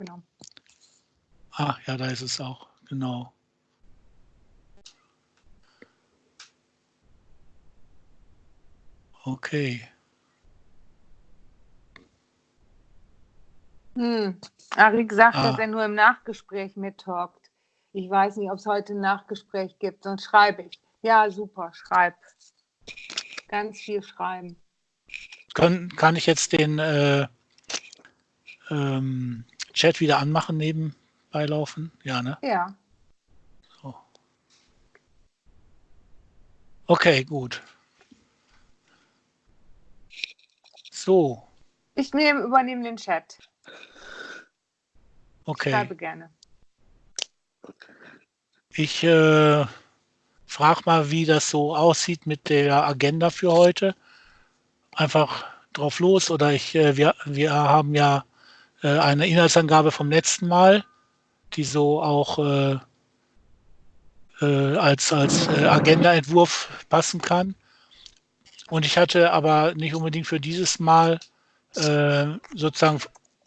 Genau. Ah, ja, da ist es auch, genau. Okay. Hm. Arik sagt, Ah. dass er nur im Nachgespräch mittalkt. Ich weiß nicht, ob es heute ein Nachgespräch gibt, sonst schreibe ich. Ja, super, schreib. Ganz viel schreiben. Kann, kann ich jetzt den äh, ähm, Chat wieder anmachen nebenbei laufen? Ja, ne? Ja. So. Okay, gut. So, Ich nehme, übernehme den Chat. okay. Schreibe gerne. Ich äh, frage mal, wie das so aussieht mit der Agenda für heute. Einfach drauf los oder ich, äh, wir, wir haben ja äh, eine Inhaltsangabe vom letzten Mal, die so auch äh, äh, als, als äh, Agendaentwurf passen kann. Und ich hatte aber nicht unbedingt für dieses Mal äh, sozusagen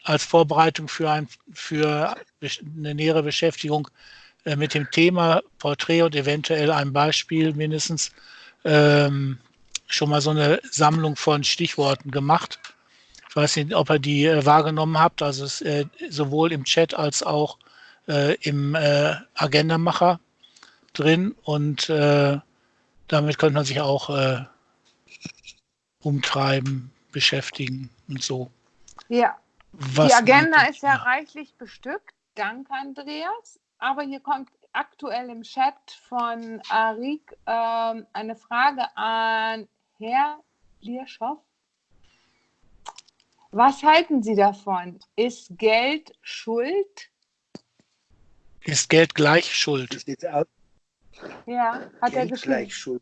als Vorbereitung für, ein, für eine nähere Beschäftigung äh, mit dem Thema Porträt und eventuell ein Beispiel mindestens ähm, schon mal so eine Sammlung von Stichworten gemacht. Ich weiß nicht, ob ihr die äh, wahrgenommen habt, also es, äh, sowohl im Chat als auch äh, im äh, Agendamacher drin und äh, damit könnte man sich auch äh, umtreiben, beschäftigen und so. Ja, Was die Agenda ist ja reichlich bestückt. Danke, Andreas. Aber hier kommt aktuell im Chat von Arik ähm, eine Frage an Herr Lierschow. Was halten Sie davon? Ist Geld Schuld? Ist Geld gleich Schuld? Ja, hat er Geld geschrieben. gleich schuld.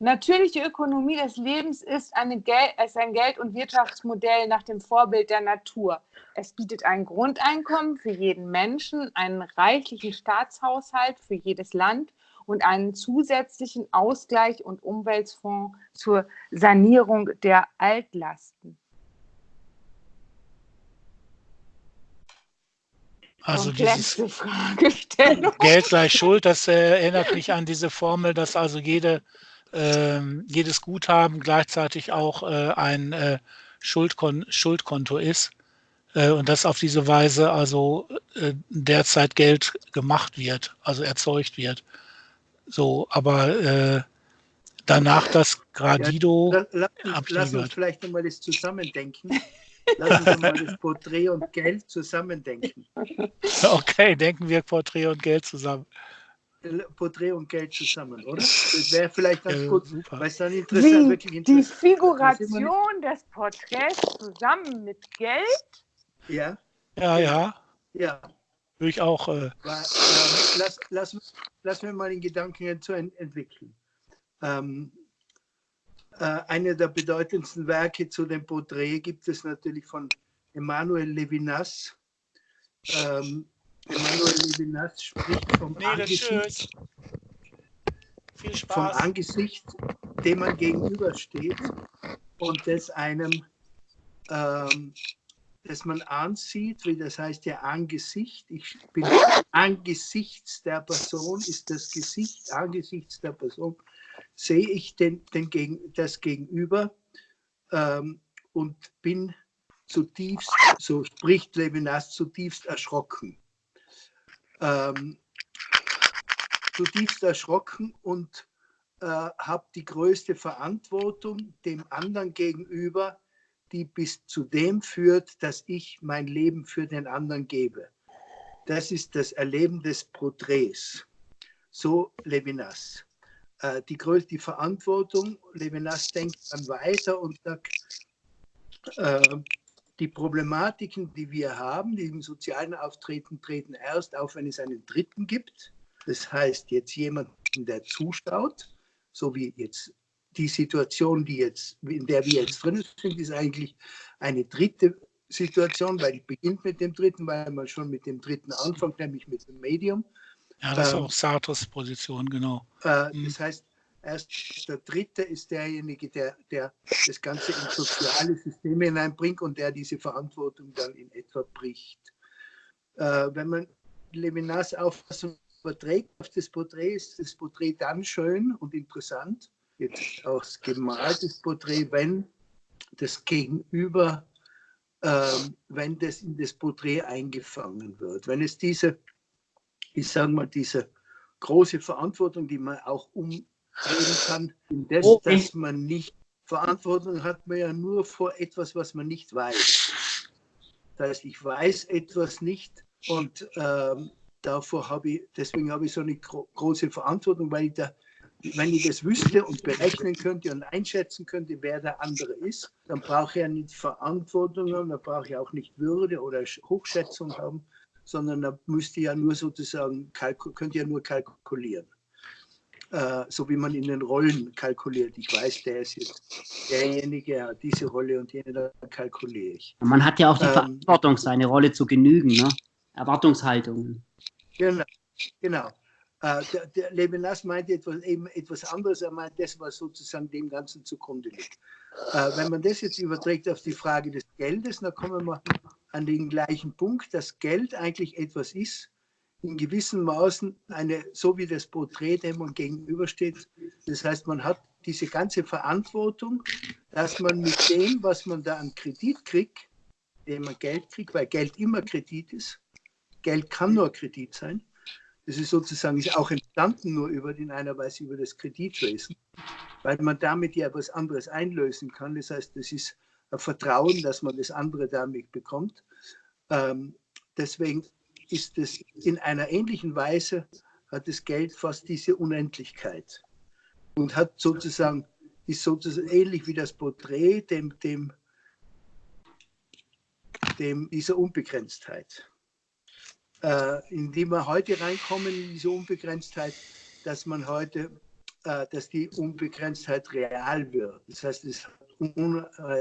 Natürliche Ökonomie des Lebens ist, eine Gel ist ein Geld- und Wirtschaftsmodell nach dem Vorbild der Natur. Es bietet ein Grundeinkommen für jeden Menschen, einen reichlichen Staatshaushalt für jedes Land und einen zusätzlichen Ausgleich und Umweltfonds zur Sanierung der Altlasten. Also dieses Komplexe Fragestellung. Geld gleich Schuld, das äh, erinnert mich an diese Formel, dass also jede, ähm, jedes Guthaben gleichzeitig auch äh, ein äh, Schuldkon Schuldkonto ist äh, und dass auf diese Weise also äh, derzeit Geld gemacht wird, also erzeugt wird. So, aber äh, danach das Gradido, La- Lass, lass uns gehört. vielleicht nochmal das zusammendenken. Lass uns mal das Porträt und Geld zusammendenken. okay, denken wir Porträt und Geld zusammen. Porträt und Geld zusammen, oder? Das wäre vielleicht ganz Ja, gut, super. weil es dann interessant, wirklich Die, die interessant Figuration des Porträts zusammen mit Geld Ja, Ja, ja, ja. würde ich auch. Äh, Weil, ähm, lass, lass, lass mir mal den Gedanken ent entwickeln. Ähm, äh, eine der bedeutendsten Werke zu dem Porträt gibt es natürlich von Emmanuel Levinas. Ähm, Emmanuel Levinas spricht vom Angesicht, Viel vom Angesicht, dem man gegenübersteht und das einem, ähm, das man ansieht, wie das heißt ja Angesicht. Ich bin angesichts der Person, ist das Gesicht angesichts der Person, sehe ich den, den Gegen, das Gegenüber ähm, und bin zutiefst, so spricht Levinas, zutiefst erschrocken. Ähm, zutiefst erschrocken und äh, habe die größte Verantwortung dem anderen gegenüber, die bis zu dem führt, dass ich mein Leben für den anderen gebe. Das ist das Erleben des Porträts. So Levinas. Äh, die größte Verantwortung, Levinas denkt dann weiter und sagt, äh, die Problematiken, die wir haben, die im sozialen Auftreten treten erst auf, wenn es einen Dritten gibt. Das heißt, jetzt jemanden, der zuschaut, so wie jetzt die Situation, die jetzt, in der wir jetzt drin sind, ist eigentlich eine dritte Situation, weil die beginnt mit dem dritten, weil man schon mit dem dritten anfängt, nämlich mit dem Medium. Ja, das ist Ähm, auch Sartres Position, genau. Äh, Mhm. Das heißt, erst der Dritte ist derjenige, der, der das Ganze ins soziale System hineinbringt und der diese Verantwortung dann in etwa bricht. Äh, wenn man Levinas Auffassung überträgt auf das Porträt, ist das Porträt dann schön und interessant, jetzt auch gemaltes Porträt, wenn das Gegenüber, äh, wenn das in das Porträt eingefangen wird. Wenn es diese, ich sage mal, diese große Verantwortung, die man auch umdrehen kann, in das, okay. dass man nicht Verantwortung hat man ja nur vor etwas, was man nicht weiß. Das heißt, ich weiß etwas nicht und ähm, davor habe ich, deswegen habe ich so eine gro große Verantwortung, weil ich da, wenn ich das wüsste und berechnen könnte und einschätzen könnte, wer der andere ist, dann brauche ich ja nicht Verantwortung haben, dann brauche ich auch nicht Würde oder Hochschätzung haben, sondern da müsste ja nur sozusagen, könnte ja nur kalkulieren. Äh, so wie man in den Rollen kalkuliert. Ich weiß, der ist jetzt derjenige, diese Rolle und jene, da kalkuliere ich. Man hat ja auch die ähm, Verantwortung, seine Rolle zu genügen, ne? Erwartungshaltungen. Genau, genau. Äh, der, der Levinas meinte etwas, eben etwas anderes. Er meint das, was sozusagen dem Ganzen zugrunde liegt. Äh, wenn man das jetzt überträgt auf die Frage des Geldes, dann kommen wir an den gleichen Punkt, dass Geld eigentlich etwas ist, in gewissen Maßen eine, so wie das Porträt dem man gegenübersteht. Das heißt, man hat diese ganze Verantwortung, dass man mit dem, was man da an Kredit kriegt, dem man Geld kriegt, weil Geld immer Kredit ist, Geld kann nur Kredit sein. Das ist sozusagen ist auch entstanden nur über, in einer Weise über das Kreditwesen, weil man damit ja etwas anderes einlösen kann. Das heißt, das ist Vertrauen, dass man das andere damit bekommt. Ähm, deswegen ist es in einer ähnlichen Weise, hat das Geld fast diese Unendlichkeit und hat sozusagen, ist sozusagen ähnlich wie das Porträt dem, dem, dem dieser Unbegrenztheit äh, in die wir heute reinkommen, in diese Unbegrenztheit, dass man heute, äh, dass die Unbegrenztheit real wird. Das heißt, es,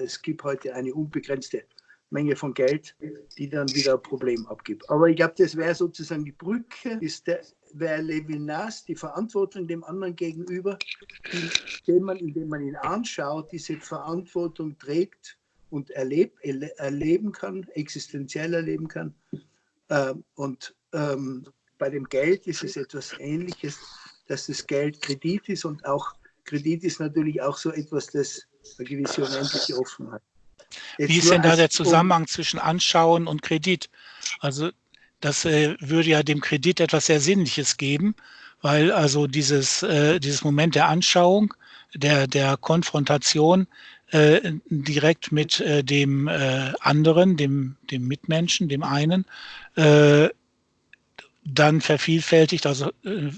es gibt heute eine unbegrenzte Menge von Geld, die dann wieder ein Problem abgibt. Aber ich glaube, das wäre sozusagen die Brücke, ist der, wäre Levinas die Verantwortung dem anderen gegenüber, indem man, indem man ihn anschaut, diese Verantwortung trägt und erlebt, erleben kann, existenziell erleben kann ähm, und ähm, bei dem Geld ist es etwas Ähnliches, dass das Geld Kredit ist und auch Kredit ist natürlich auch so etwas, das eine gewisse unendliche Offenheit. Jetzt Wie ist denn da der Zusammenhang zwischen Anschauen und Kredit? Also das äh, würde ja dem Kredit etwas sehr Sinnliches geben, weil also dieses, äh, dieses Moment der Anschauung, der, der Konfrontation äh, direkt mit äh, dem äh, anderen, dem, dem Mitmenschen, dem einen, äh, dann vervielfältigt, also äh,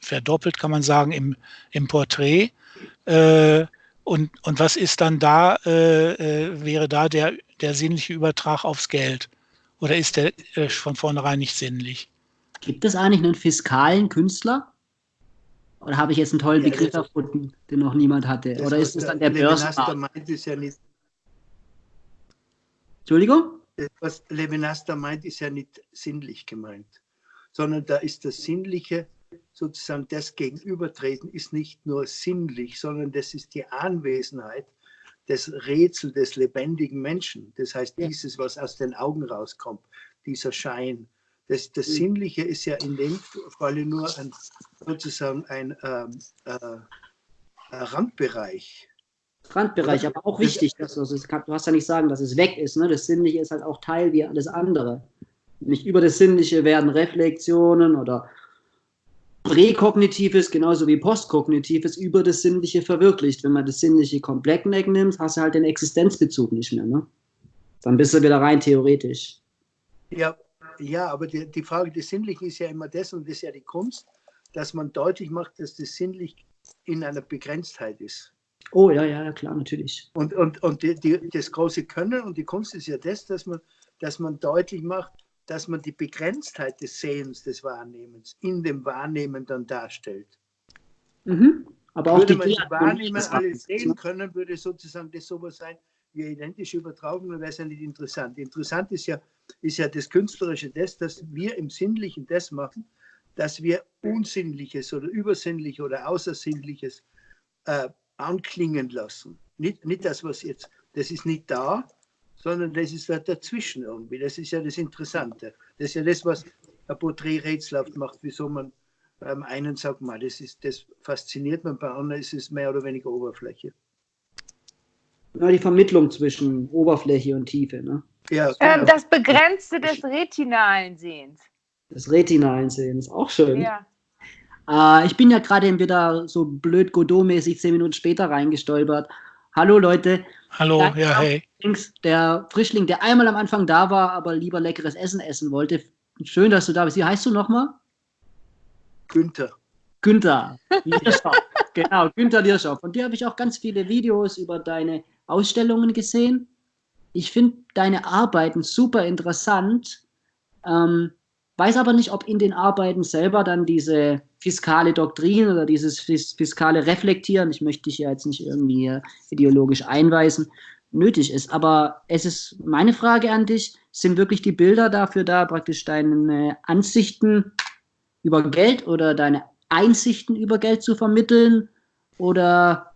verdoppelt kann man sagen im, im Porträt. Äh, und, und was ist dann da, wäre da der, der sinnliche Übertrag aufs Geld? Oder ist der von vornherein nicht sinnlich? Gibt es eigentlich einen fiskalen Künstler? Oder habe ich jetzt einen tollen ja, Begriff erfunden, den noch niemand hatte? Oder ist es dann der Börsenmarkt? Ja Entschuldigung? Was Levinas meint, ist ja nicht sinnlich gemeint, sondern da ist das Sinnliche, sozusagen das Gegenübertreten, ist nicht nur sinnlich, sondern das ist die Anwesenheit des Rätsel des lebendigen Menschen. Das heißt, dieses, was aus den Augen rauskommt, dieser Schein, das, das mhm. Sinnliche ist ja in dem Falle nur ein, sozusagen ein ähm, äh, Randbereich. Randbereich, aber auch wichtig, dass du, das kann, du hast ja nicht sagen, dass es weg ist. Ne? Das Sinnliche ist halt auch Teil wie alles andere. Nicht über das Sinnliche werden Reflexionen oder Präkognitives genauso wie Postkognitives über das Sinnliche verwirklicht. Wenn man das Sinnliche komplett wegnimmt, hast du halt den Existenzbezug nicht mehr. Ne? Dann bist du wieder rein theoretisch. Ja, ja, aber die, die Frage des Sinnlichen ist ja immer das, und das ist ja die Kunst, dass man deutlich macht, dass das sinnlich in einer Begrenztheit ist. Oh ja, ja, klar, natürlich. Und, und, und die, die, das große Können und die Kunst ist ja das, dass man, dass man deutlich macht, dass man die Begrenztheit des Sehens, des Wahrnehmens in dem Wahrnehmen dann darstellt. Mhm. Aber auch würde man das Wahrnehmen alles sehen können, würde sozusagen das sowas sein, wie identische Übertragung, dann wäre es ja nicht interessant. Interessant ist ja, ist ja das Künstlerische das, dass wir im Sinnlichen das machen, dass wir Unsinnliches oder Übersinnliches oder Außersinnliches äh, anklingen lassen. Nicht, nicht das, was jetzt, das ist nicht da, sondern das ist halt dazwischen irgendwie. Das ist ja das Interessante. Das ist ja das, was ein Porträt rätselhaft macht, wieso man beim einen sagt, mal, das, ist, das fasziniert man, bei anderen ist es mehr oder weniger Oberfläche. Ja, die Vermittlung zwischen Oberfläche und Tiefe. Ne? Ja, ähm, genau. ähm, das Begrenzte des retinalen Sehens. Des retinalen Sehens, auch schön. Ja. Äh, ich bin ja gerade wieder so blöd Godot-mäßig zehn Minuten später reingestolpert. Hallo Leute. Hallo, Danke ja, hey. Der Frischling, der einmal am Anfang da war, aber lieber leckeres Essen essen wollte. Schön, dass du da bist. Wie heißt du nochmal? Günther. Günther. genau, Günther Lierschow. Von dir habe ich auch ganz viele Videos über deine Ausstellungen gesehen. Ich finde deine Arbeiten super interessant. Ähm, weiß aber nicht, ob in den Arbeiten selber dann diese fiskale Doktrin oder dieses fiskale Reflektieren, ich möchte dich ja jetzt nicht irgendwie ideologisch einweisen, nötig ist. Aber es ist meine Frage an dich, sind wirklich die Bilder dafür da, praktisch deine Ansichten über Geld oder deine Einsichten über Geld zu vermitteln? Oder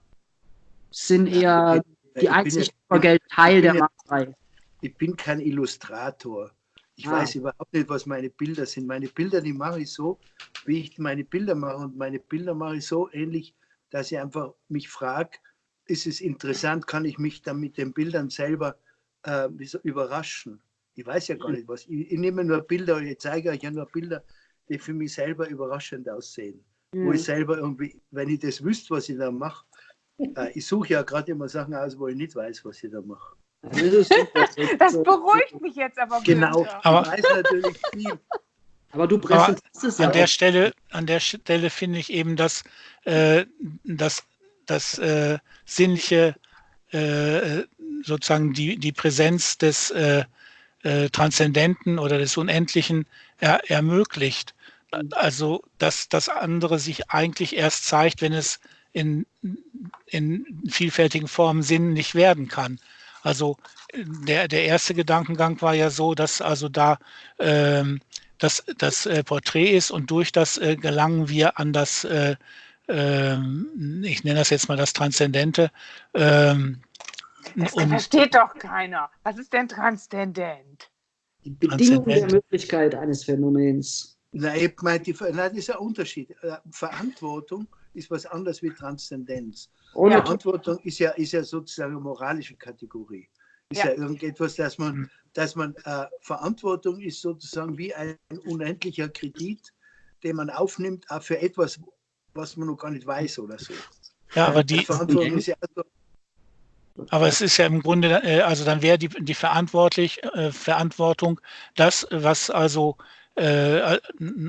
sind eher die Einsichten über Geld Teil der Malerei? Ich bin kein Illustrator. Ich ah. weiß überhaupt nicht, was meine Bilder sind. Meine Bilder, die mache ich so, wie ich meine Bilder mache. Und meine Bilder mache ich so ähnlich, dass ich einfach mich frage, ist es interessant, kann ich mich dann mit den Bildern selber äh, überraschen? Ich weiß ja gar nicht was. Ich, ich nehme nur Bilder, ich zeige euch ja nur Bilder, die für mich selber überraschend aussehen. Mhm. Wo ich selber irgendwie, wenn ich das wüsste, was ich da mache, äh, ich suche ja gerade immer Sachen aus, wo ich nicht weiß, was ich da mache. Das beruhigt mich jetzt aber. Genau, aber ich weiß natürlich viel. Aber du präsentierst es ja. An der Stelle, an der Stelle finde ich eben, dass, äh, dass, dass äh, sinnliche äh, sozusagen die, die Präsenz des äh, äh, Transzendenten oder des Unendlichen er, ermöglicht. Also, dass das andere sich eigentlich erst zeigt, wenn es in, in vielfältigen Formen sinnlich werden kann. Also der, der erste Gedankengang war ja so, dass also da ähm, das, das äh, Porträt ist und durch das äh, gelangen wir an das, äh, ähm, ich nenne das jetzt mal das Transzendente. Ähm, das versteht doch keiner. Was ist denn transzendent? Die Bedingung der Möglichkeit eines Phänomens. Na, ich meine, die, na, das ist ein Unterschied. Äh, Verantwortung ist was anderes wie Transzendenz. Ohne Verantwortung ist ja, ist ja sozusagen eine moralische Kategorie. Ist ja, ja irgendetwas, dass man, hm. dass man äh, Verantwortung ist sozusagen wie ein unendlicher Kredit, den man aufnimmt, auch für etwas, was man noch gar nicht weiß oder so. Ja, aber die, Verantwortung ist ja also, aber es ist ja im Grunde, äh, also dann wäre die, die verantwortlich, äh, Verantwortung das, was also, äh,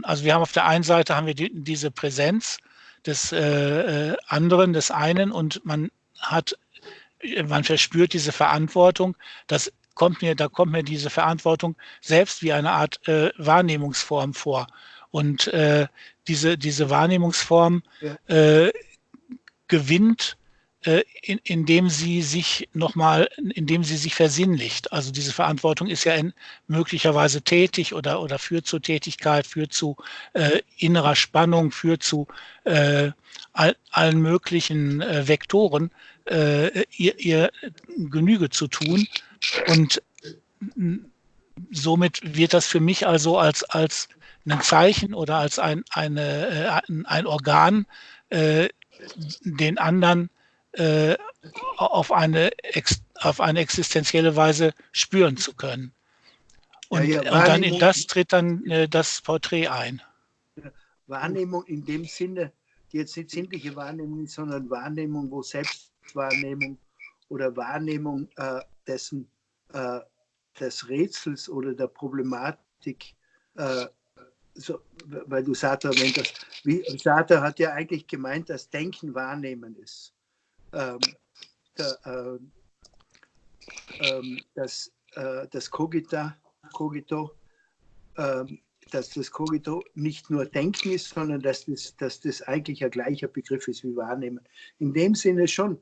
also wir haben auf der einen Seite haben wir die, diese Präsenz des äh, äh, anderen, des einen und man hat, man verspürt diese Verantwortung. Das kommt mir, da kommt mir diese Verantwortung selbst wie eine Art äh, Wahrnehmungsform vor. Und äh, diese, diese Wahrnehmungsform ja. äh, gewinnt in, indem sie sich nochmal, indem sie sich versinnlicht. Also diese Verantwortung ist ja in, möglicherweise tätig oder, oder führt zu Tätigkeit, führt zu äh, innerer Spannung, führt zu äh, all, allen möglichen äh, Vektoren, äh, ihr, ihr Genüge zu tun. Und somit wird das für mich also als, als ein Zeichen oder als ein, eine, äh, ein Organ, äh, den anderen äh, auf, eine, auf eine existenzielle Weise spüren zu können. Und, ja, ja, und dann in das tritt dann äh, das Porträt ein. Wahrnehmung in dem Sinne, die jetzt nicht sinnliche Wahrnehmung ist, sondern Wahrnehmung, wo Selbstwahrnehmung oder Wahrnehmung äh, dessen, äh, des Rätsels oder der Problematik, äh, so, weil du Sartre erwähnt hast. Wie, Sartre hat ja eigentlich gemeint, dass Denken Wahrnehmen ist ähm, der, äh, ähm, das, äh, das Cogita, Cogito, ähm, dass das Cogito nicht nur Denken ist, sondern dass das, dass das eigentlich ein gleicher Begriff ist wie Wahrnehmen. In dem Sinne schon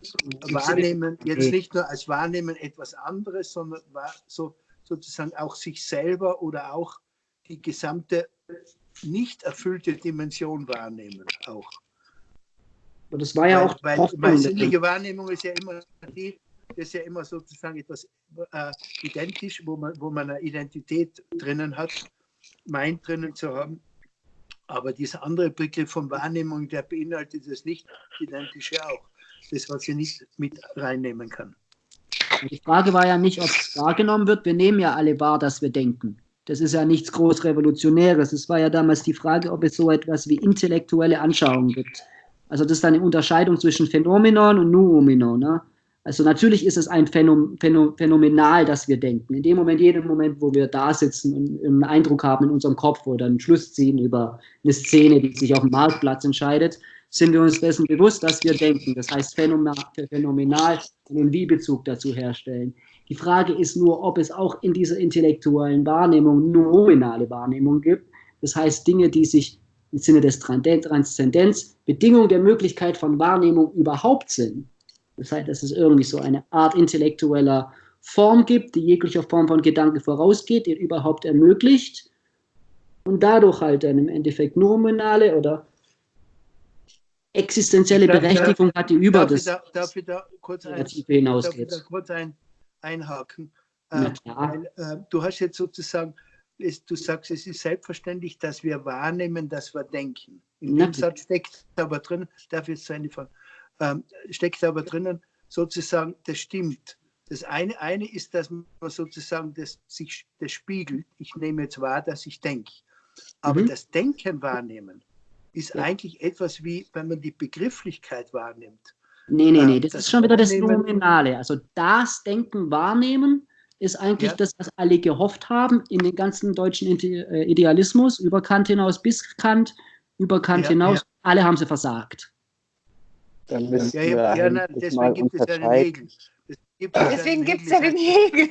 Wahrnehmen, jetzt nicht nur als Wahrnehmen etwas anderes, sondern so, sozusagen auch sich selber oder auch die gesamte nicht erfüllte Dimension wahrnehmen auch. Und das war ja weil, auch. Weil, weil sinnliche Wahrnehmung ist ja immer die, das ist ja immer sozusagen etwas äh, identisch, wo man, wo man eine Identität drinnen hat, meint drinnen zu haben. Aber dieser andere Begriff von Wahrnehmung, der beinhaltet das nicht identische auch. Das, was ich nicht mit reinnehmen kann. Die Frage war ja nicht, ob es wahrgenommen wird. Wir nehmen ja alle wahr, dass wir denken. Das ist ja nichts groß Revolutionäres. Es war ja damals die Frage, ob es so etwas wie intellektuelle Anschauungen gibt. Also das ist eine Unterscheidung zwischen Phänomenon und Noumenon. Ne? Also natürlich ist es ein Phänom Phänomenal, dass wir denken. In dem Moment, jedem Moment, wo wir da sitzen und einen Eindruck haben in unserem Kopf oder einen Schluss ziehen über eine Szene, die sich auf dem Marktplatz entscheidet, sind wir uns dessen bewusst, dass wir denken. Das heißt phänomenal einen Wie-Bezug dazu herstellen. Die Frage ist nur, ob es auch in dieser intellektuellen Wahrnehmung nominale Wahrnehmung gibt. Das heißt, Dinge, die sich im Sinne des Transzendenz Bedingung der Möglichkeit von Wahrnehmung überhaupt sind. Das heißt, dass es irgendwie so eine Art intellektueller Form gibt, die jeglicher Form von Gedanke vorausgeht, die überhaupt ermöglicht und dadurch halt dann im Endeffekt nominale oder existenzielle Berechtigung hat, die über darf das da, darf ich da kurz, ein, hinausgeht. darf ich da kurz ein, einhaken? Äh, weil, äh, du hast jetzt sozusagen, es, du sagst, es ist selbstverständlich, dass wir wahrnehmen, dass wir denken. In dem Satz steckt aber drin, darf jetzt eine Frage, ähm, steckt aber drinnen, sozusagen, das stimmt. Das eine, eine ist, dass man sozusagen das, sich, das spiegelt. Ich nehme jetzt wahr, dass ich denke. Aber mhm. das Denken wahrnehmen ist ja. eigentlich etwas wie, wenn man die Begrifflichkeit wahrnimmt. Nee, nee, nee, das, das ist schon wieder das Nominale. Also das Denken wahrnehmen ist eigentlich ja. das, was alle gehofft haben in den ganzen deutschen äh, Idealismus, über Kant hinaus bis Kant, über Kant ja, hinaus. Alle haben sie versagt. Dann müssen ja, ja, ja, na, deswegen gibt es ja den Hegel. Deswegen gibt es ja den Hegel.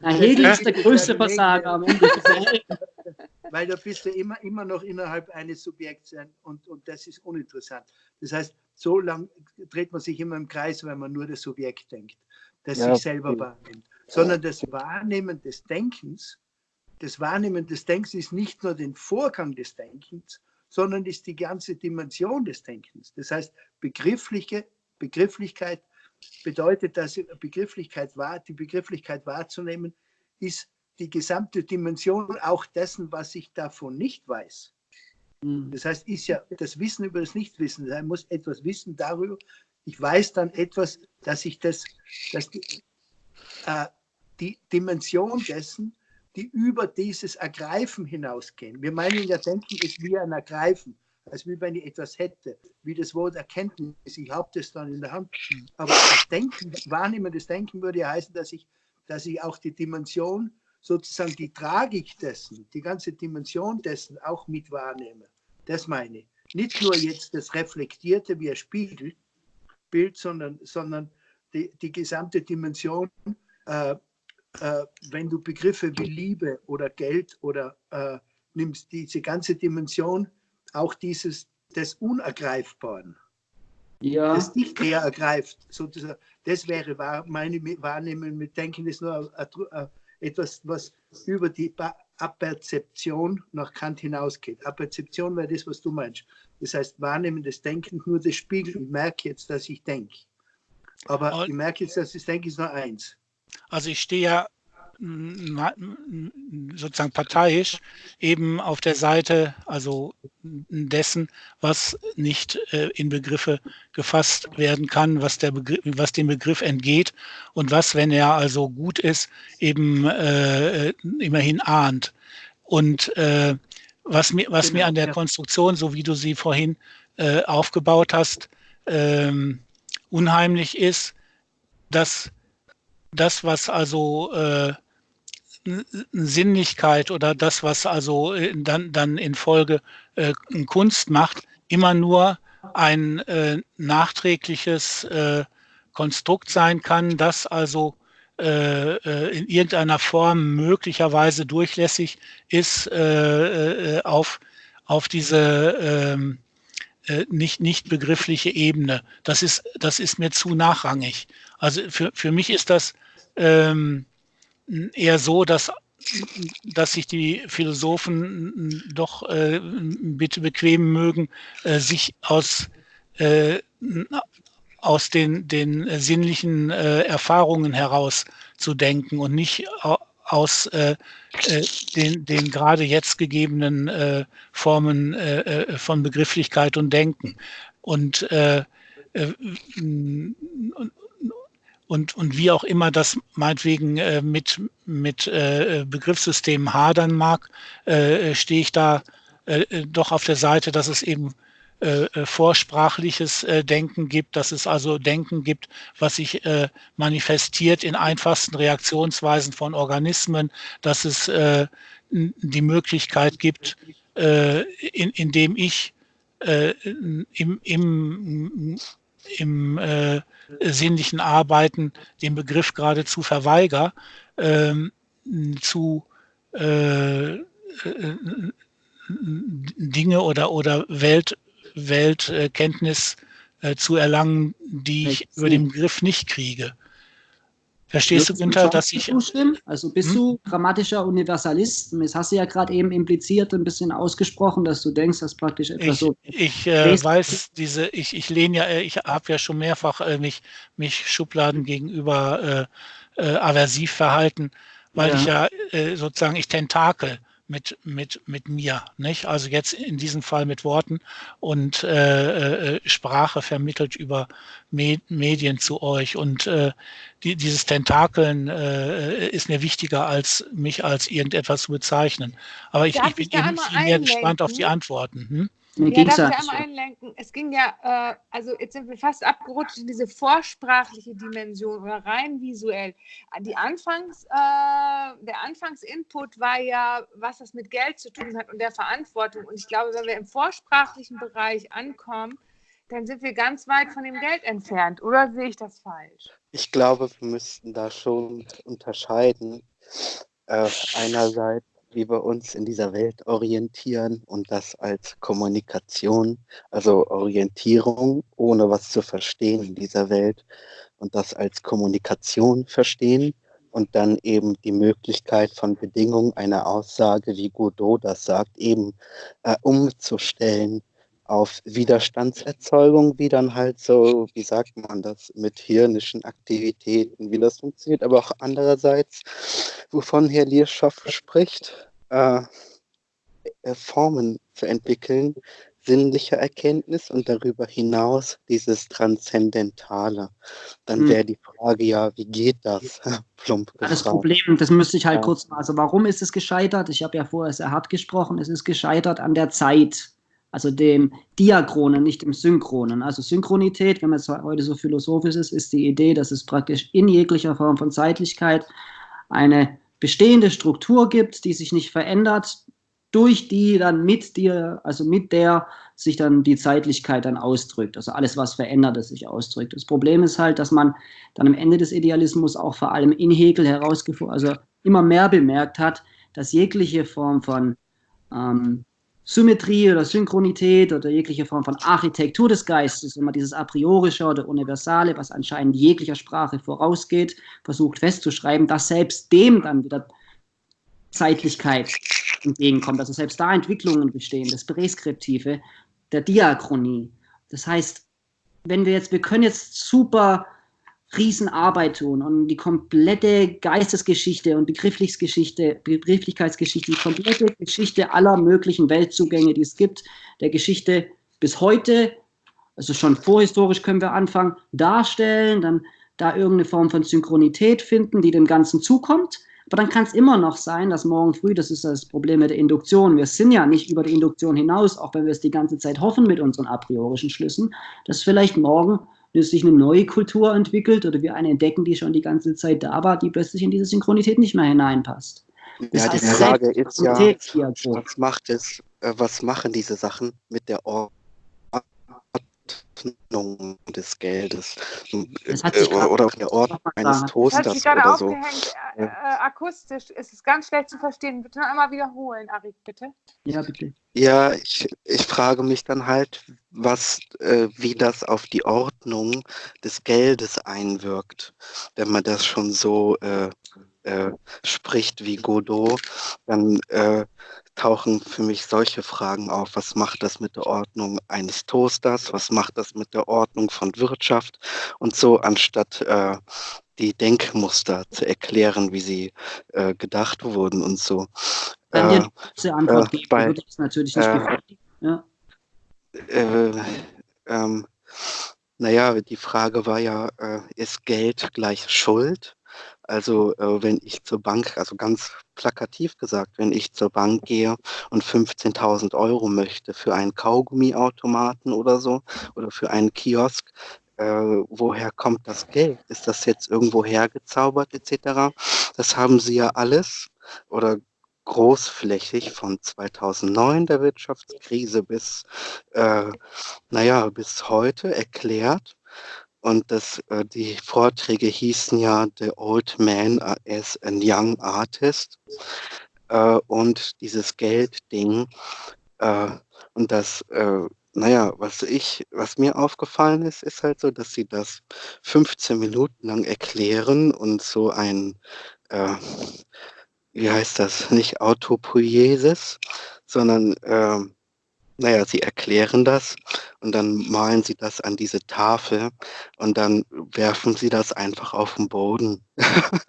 Na, Hegel ist der größte Versager am Ende. Weil da bist du immer, immer noch innerhalb eines Subjekts und, und das ist uninteressant. Das heißt, so lang dreht man sich immer im Kreis, wenn man nur das Subjekt denkt, das ja, sich selber okay. wahrnimmt. Sondern das Wahrnehmen des Denkens, das Wahrnehmen des Denkens ist nicht nur den Vorgang des Denkens, sondern ist die ganze Dimension des Denkens. Das heißt, begriffliche, Begrifflichkeit bedeutet, dass Begrifflichkeit wahr, die Begrifflichkeit wahrzunehmen, ist die gesamte Dimension auch dessen, was ich davon nicht weiß. Mhm. Das heißt, ist ja das Wissen über das Nichtwissen. Ich muss etwas wissen darüber. Ich weiß dann etwas, dass ich das, dass die, äh, die Dimension dessen, die über dieses Ergreifen hinausgehen. Wir meinen ja, Denken ist wie ein Ergreifen, als wie wenn ich etwas hätte, wie das Wort Erkenntnis. Ich habe das dann in der Hand. Aber das Denken, wahrnehmendes Denken würde ja heißen, dass ich, dass ich auch die Dimension, sozusagen die Tragik dessen, die ganze Dimension dessen auch mit wahrnehme. Das meine ich. Nicht nur jetzt das Reflektierte wie ein Spiegelbild, sondern, sondern die, die gesamte Dimension äh, äh, wenn du Begriffe wie Liebe oder Geld oder äh, nimmst, diese ganze Dimension auch dieses des Unergreifbaren, ja. das dich eher ergreift, sozusagen, das wäre meine Wahrnehmung mit Denken, ist nur etwas, was über die Aperzeption nach Kant hinausgeht. Aperzeption wäre das, was du meinst. Das heißt, Wahrnehmen des Denkens, nur das Spiegel. Ich merke jetzt, dass ich denke. Aber ich merke jetzt, dass ich denke, ist nur eins. Also ich stehe ja sozusagen parteiisch eben auf der Seite also dessen, was nicht äh, in Begriffe gefasst werden kann, was, der Begriff, was dem Begriff entgeht und was, wenn er also gut ist, eben äh, immerhin ahnt. Und äh, was, mir, was genau, mir an der ja. Konstruktion, so wie du sie vorhin äh, aufgebaut hast, ähm, unheimlich ist, dass das, was also äh, Sinnlichkeit oder das, was also äh, dann, dann in Folge äh, Kunst macht, immer nur ein äh, nachträgliches äh, Konstrukt sein kann, das also äh, äh in irgendeiner Form möglicherweise durchlässig ist äh, auf, auf diese ähm, nicht, nicht begriffliche Ebene. Das ist, das ist mir zu nachrangig. Also für, für mich ist das ähm, eher so, dass, dass sich die Philosophen doch äh, bitte bequemen mögen, äh, sich aus, äh, aus den, den sinnlichen äh, Erfahrungen heraus zu denken und nicht aus äh, äh, den, den gerade jetzt gegebenen äh, Formen äh, äh von Begrifflichkeit und Denken. Und, äh, äh, und, und wie auch immer das meinetwegen äh, mit, mit äh, Begriffssystemen hadern mag, äh, stehe ich da äh, doch auf der Seite, dass es eben äh, äh, vorsprachliches äh, Denken gibt, dass es also Denken gibt, was sich äh, manifestiert in einfachsten Reaktionsweisen von Organismen, dass es äh, die Möglichkeit gibt, äh, in, indem ich im, im, im sinnlichen Arbeiten den Begriff geradezu verweiger, ähm, zu Dinge oder, oder Welt, Weltkenntnis äh, zu erlangen, die ich über den Begriff nicht kriege. Verstehst du, Günther, dass ich. Zustimmen? Also bist hm? du grammatischer Universalist? Das hast du ja gerade eben impliziert, ein bisschen ausgesprochen, dass du denkst, dass praktisch etwas ich, so. Ich äh, weiß, diese, ich, ich lehne ja, äh, ich habe ja schon mehrfach äh, mich, mich Schubladen gegenüber äh, äh, aversiv verhalten, weil ja. ich ja äh, sozusagen, ich tentakel mit, mit, mit mir. Nicht? Also jetzt in diesem Fall mit Worten und äh, äh, Sprache vermittelt über Med Medien zu euch. Und äh, die, dieses Tentakeln äh, ist mir wichtiger, als mich als irgendetwas zu bezeichnen. Aber ich, ich bin eben viel mehr gespannt auf die Antworten. Hm? Mir ja, darf ich einmal einlenken? Es ging ja, äh, also jetzt sind wir fast abgerutscht in diese vorsprachliche Dimension oder rein visuell. Die Anfangs, äh, der Anfangsinput war ja, was das mit Geld zu tun hat und der Verantwortung. Und ich glaube, wenn wir im vorsprachlichen Bereich ankommen, dann sind wir ganz weit von dem Geld entfernt. Oder sehe ich das falsch? Ich glaube, wir müssten da schon unterscheiden. Äh, einerseits wie wir uns in dieser Welt orientieren und das als Kommunikation, also Orientierung, ohne was zu verstehen in dieser Welt und das als Kommunikation verstehen und dann eben die Möglichkeit von Bedingungen einer Aussage, wie Godot das sagt, eben äh, umzustellen auf Widerstandserzeugung, wie dann halt so, wie sagt man das, mit hirnischen Aktivitäten, wie das funktioniert, aber auch andererseits, wovon Herr Lierschoff spricht, äh, äh, Formen zu entwickeln, sinnliche Erkenntnis und darüber hinaus dieses Transzendentale. Dann hm. wäre die Frage ja, wie geht das? Plump das Problem, das müsste ich halt ja. kurz mal, also warum ist es gescheitert? Ich habe ja vorher sehr hart gesprochen, es ist gescheitert an der Zeit also dem Diachronen, nicht dem Synchronen. Also Synchronität, wenn man jetzt heute so philosophisch ist, ist die Idee, dass es praktisch in jeglicher Form von Zeitlichkeit eine bestehende Struktur gibt, die sich nicht verändert, durch die dann mit dir, also mit der sich dann die Zeitlichkeit dann ausdrückt. Also alles, was verändert, das sich ausdrückt. Das Problem ist halt, dass man dann am Ende des Idealismus auch vor allem in Hegel herausgefunden, also immer mehr bemerkt hat, dass jegliche Form von ähm, Symmetrie oder Synchronität oder jegliche Form von Architektur des Geistes, immer dieses a priorische oder universale, was anscheinend jeglicher Sprache vorausgeht, versucht festzuschreiben, dass selbst dem dann wieder Zeitlichkeit entgegenkommt, also selbst da Entwicklungen bestehen, das Präskriptive, der Diachronie. Das heißt, wenn wir jetzt, wir können jetzt super Riesenarbeit tun und die komplette Geistesgeschichte und Begrifflichkeitsgeschichte, Begrifflichkeitsgeschichte, die komplette Geschichte aller möglichen Weltzugänge, die es gibt, der Geschichte bis heute, also schon vorhistorisch können wir anfangen, darstellen, dann da irgendeine Form von Synchronität finden, die dem Ganzen zukommt. Aber dann kann es immer noch sein, dass morgen früh, das ist das Problem mit der Induktion, wir sind ja nicht über die Induktion hinaus, auch wenn wir es die ganze Zeit hoffen mit unseren a priorischen Schlüssen, dass vielleicht morgen dass sich eine neue Kultur entwickelt oder wir eine entdecken, die schon die ganze Zeit da war, die plötzlich in diese Synchronität nicht mehr hineinpasst. Das ja, die Frage ist ja, was macht es, äh, was machen diese Sachen mit der Ordnung des Geldes äh, oder der Ordnung eines Toasters oder so. Äh, äh, akustisch ist es ganz schlecht zu verstehen. Bitte noch einmal wiederholen, Arik, bitte. Ja, bitte. Ja, ich, ich frage mich dann halt, was, äh, wie das auf die Ordnung des Geldes einwirkt, wenn man das schon so äh, äh, spricht wie Godot, dann tauchen für mich solche Fragen auf. Was macht das mit der Ordnung eines Toasters? Was macht das mit der Ordnung von Wirtschaft? Und so, anstatt äh, die Denkmuster zu erklären, wie sie äh, gedacht wurden und so. Wenn dir diese Antwort äh, geben, bei, würde ich natürlich nicht äh, ja. äh, ähm, naja, die Frage war ja, äh, ist Geld gleich Schuld? Also äh, wenn ich zur Bank, also ganz plakativ gesagt, wenn ich zur Bank gehe und 15.000 Euro möchte für einen Kaugummiautomaten oder so oder für einen Kiosk, äh, woher kommt das Geld? Ist das jetzt irgendwo hergezaubert etc.? Das haben Sie ja alles oder großflächig von 2009 der Wirtschaftskrise bis, äh, naja, bis heute erklärt. Und das, äh, die Vorträge hießen ja The Old Man as a Young Artist. Äh, und dieses Geldding äh, und das, äh, naja, was ich, was mir aufgefallen ist, ist halt so, dass sie das 15 Minuten lang erklären und so ein äh, wie heißt das, nicht Autopoiesis, sondern äh, naja, sie erklären das und dann malen sie das an diese Tafel und dann werfen sie das einfach auf den Boden.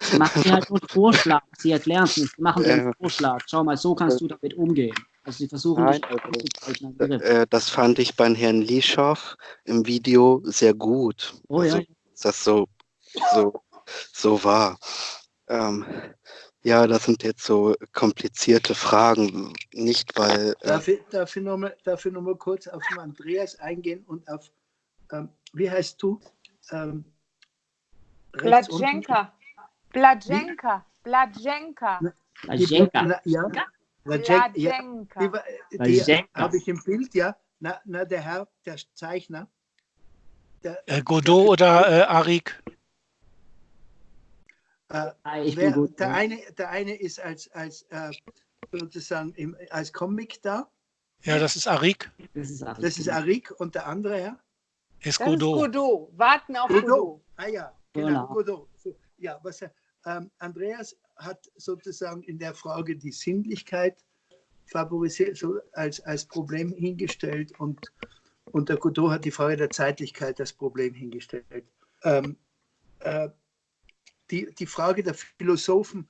Sie machen dir halt einen Vorschlag, sie erklären es nicht, sie machen dir einen Vorschlag. Schau mal, so kannst du damit umgehen. Also sie versuchen Nein, also, äh, Das fand ich beim Herrn Lischow im Video sehr gut. Oh also, ja. Dass das so, so, so war. Ähm, ja, das sind jetzt so komplizierte Fragen, nicht weil. Äh darf, ich, darf, ich noch mal, darf ich noch mal kurz auf den Andreas eingehen und auf, ähm, wie heißt du? Ähm, Bladjenka. Bladjenka. Bladjenka. Bladjenka. Ja. Bladjenka. Ja. Die, habe ich im Bild, ja. Na, na, der Herr, der Zeichner. Der, äh, Godot oder äh, Arik? Äh, ich wer, bin gut. Der, eine, der eine ist als, als äh, sozusagen im, als Comic da. Ja, das ist Arik. Das ist Arik, das ist Arik und der andere Herr? Ist Godot. Ist Godot. Warten auf Godot. Godot. Ah ja, genau, genau. Godot. So, ja, was ähm, Andreas hat sozusagen in der Frage die Sinnlichkeit favorisiert, so als, als Problem hingestellt und, und der Godot hat die Frage der Zeitlichkeit als Problem hingestellt. Ähm, äh, die, die Frage der Philosophen,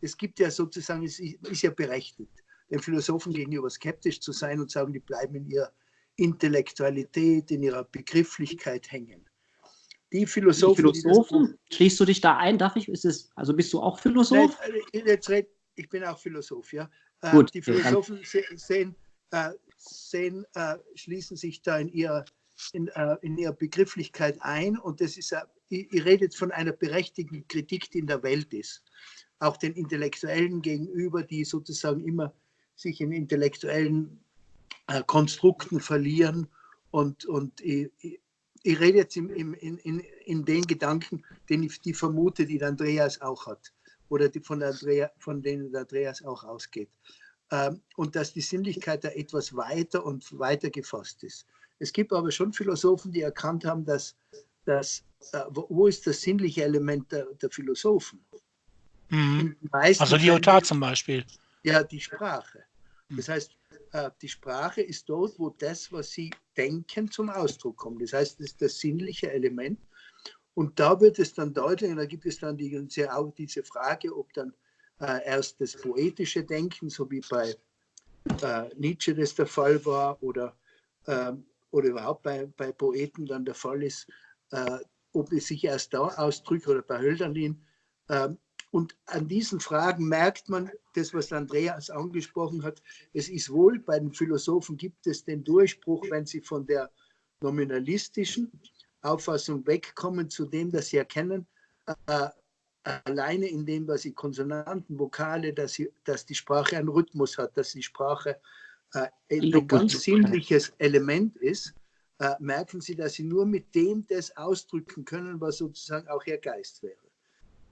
es gibt ja sozusagen, es ist ja berechtigt, den Philosophen gegenüber skeptisch zu sein und sagen, die bleiben in ihrer Intellektualität, in ihrer Begrifflichkeit hängen. Die Philosophen. Die Philosophen? Die Schließt du dich da ein? Darf ich? Ist es, also bist du auch Philosoph? Nein, jetzt red, ich bin auch Philosoph, ja. Äh, Gut, die Philosophen sehen, äh, sehen äh, schließen sich da in ihrer, in, in ihrer Begrifflichkeit ein und das ist ihr redet von einer berechtigten Kritik, die in der Welt ist. Auch den Intellektuellen gegenüber, die sozusagen immer sich in intellektuellen äh, Konstrukten verlieren. Und, und ich, ich rede jetzt im, im, in, in den Gedanken, den ich die vermute, die der Andreas auch hat oder die von, Andrea, von denen der Andreas auch ausgeht. Ähm, und dass die Sinnlichkeit da etwas weiter und weiter gefasst ist. Es gibt aber schon Philosophen, die erkannt haben, dass, dass äh, wo ist das sinnliche Element der, der Philosophen? Mhm. Also Lyotard zum Beispiel. Ja, die Sprache. Mhm. Das heißt, äh, die Sprache ist dort, wo das, was sie denken, zum Ausdruck kommt. Das heißt, das ist das sinnliche Element. Und da wird es dann deutlich, und da gibt es dann die, auch diese Frage, ob dann äh, erst das poetische Denken, so wie bei äh, Nietzsche das der Fall war, oder, äh, oder überhaupt bei, bei Poeten dann der Fall ist, äh, ob es sich erst da ausdrückt oder bei Hölderlin. Ähm, und an diesen Fragen merkt man, das, was Andreas angesprochen hat, es ist wohl, bei den Philosophen gibt es den Durchbruch, wenn sie von der nominalistischen Auffassung wegkommen zu dem, dass sie erkennen, äh, alleine in dem, was sie Konsonanten, Vokale, dass, sie, dass die Sprache einen Rhythmus hat, dass die Sprache äh, ein ganz sinnliches Element ist äh, merken Sie, dass Sie nur mit dem das ausdrücken können, was sozusagen auch Ihr Geist wäre.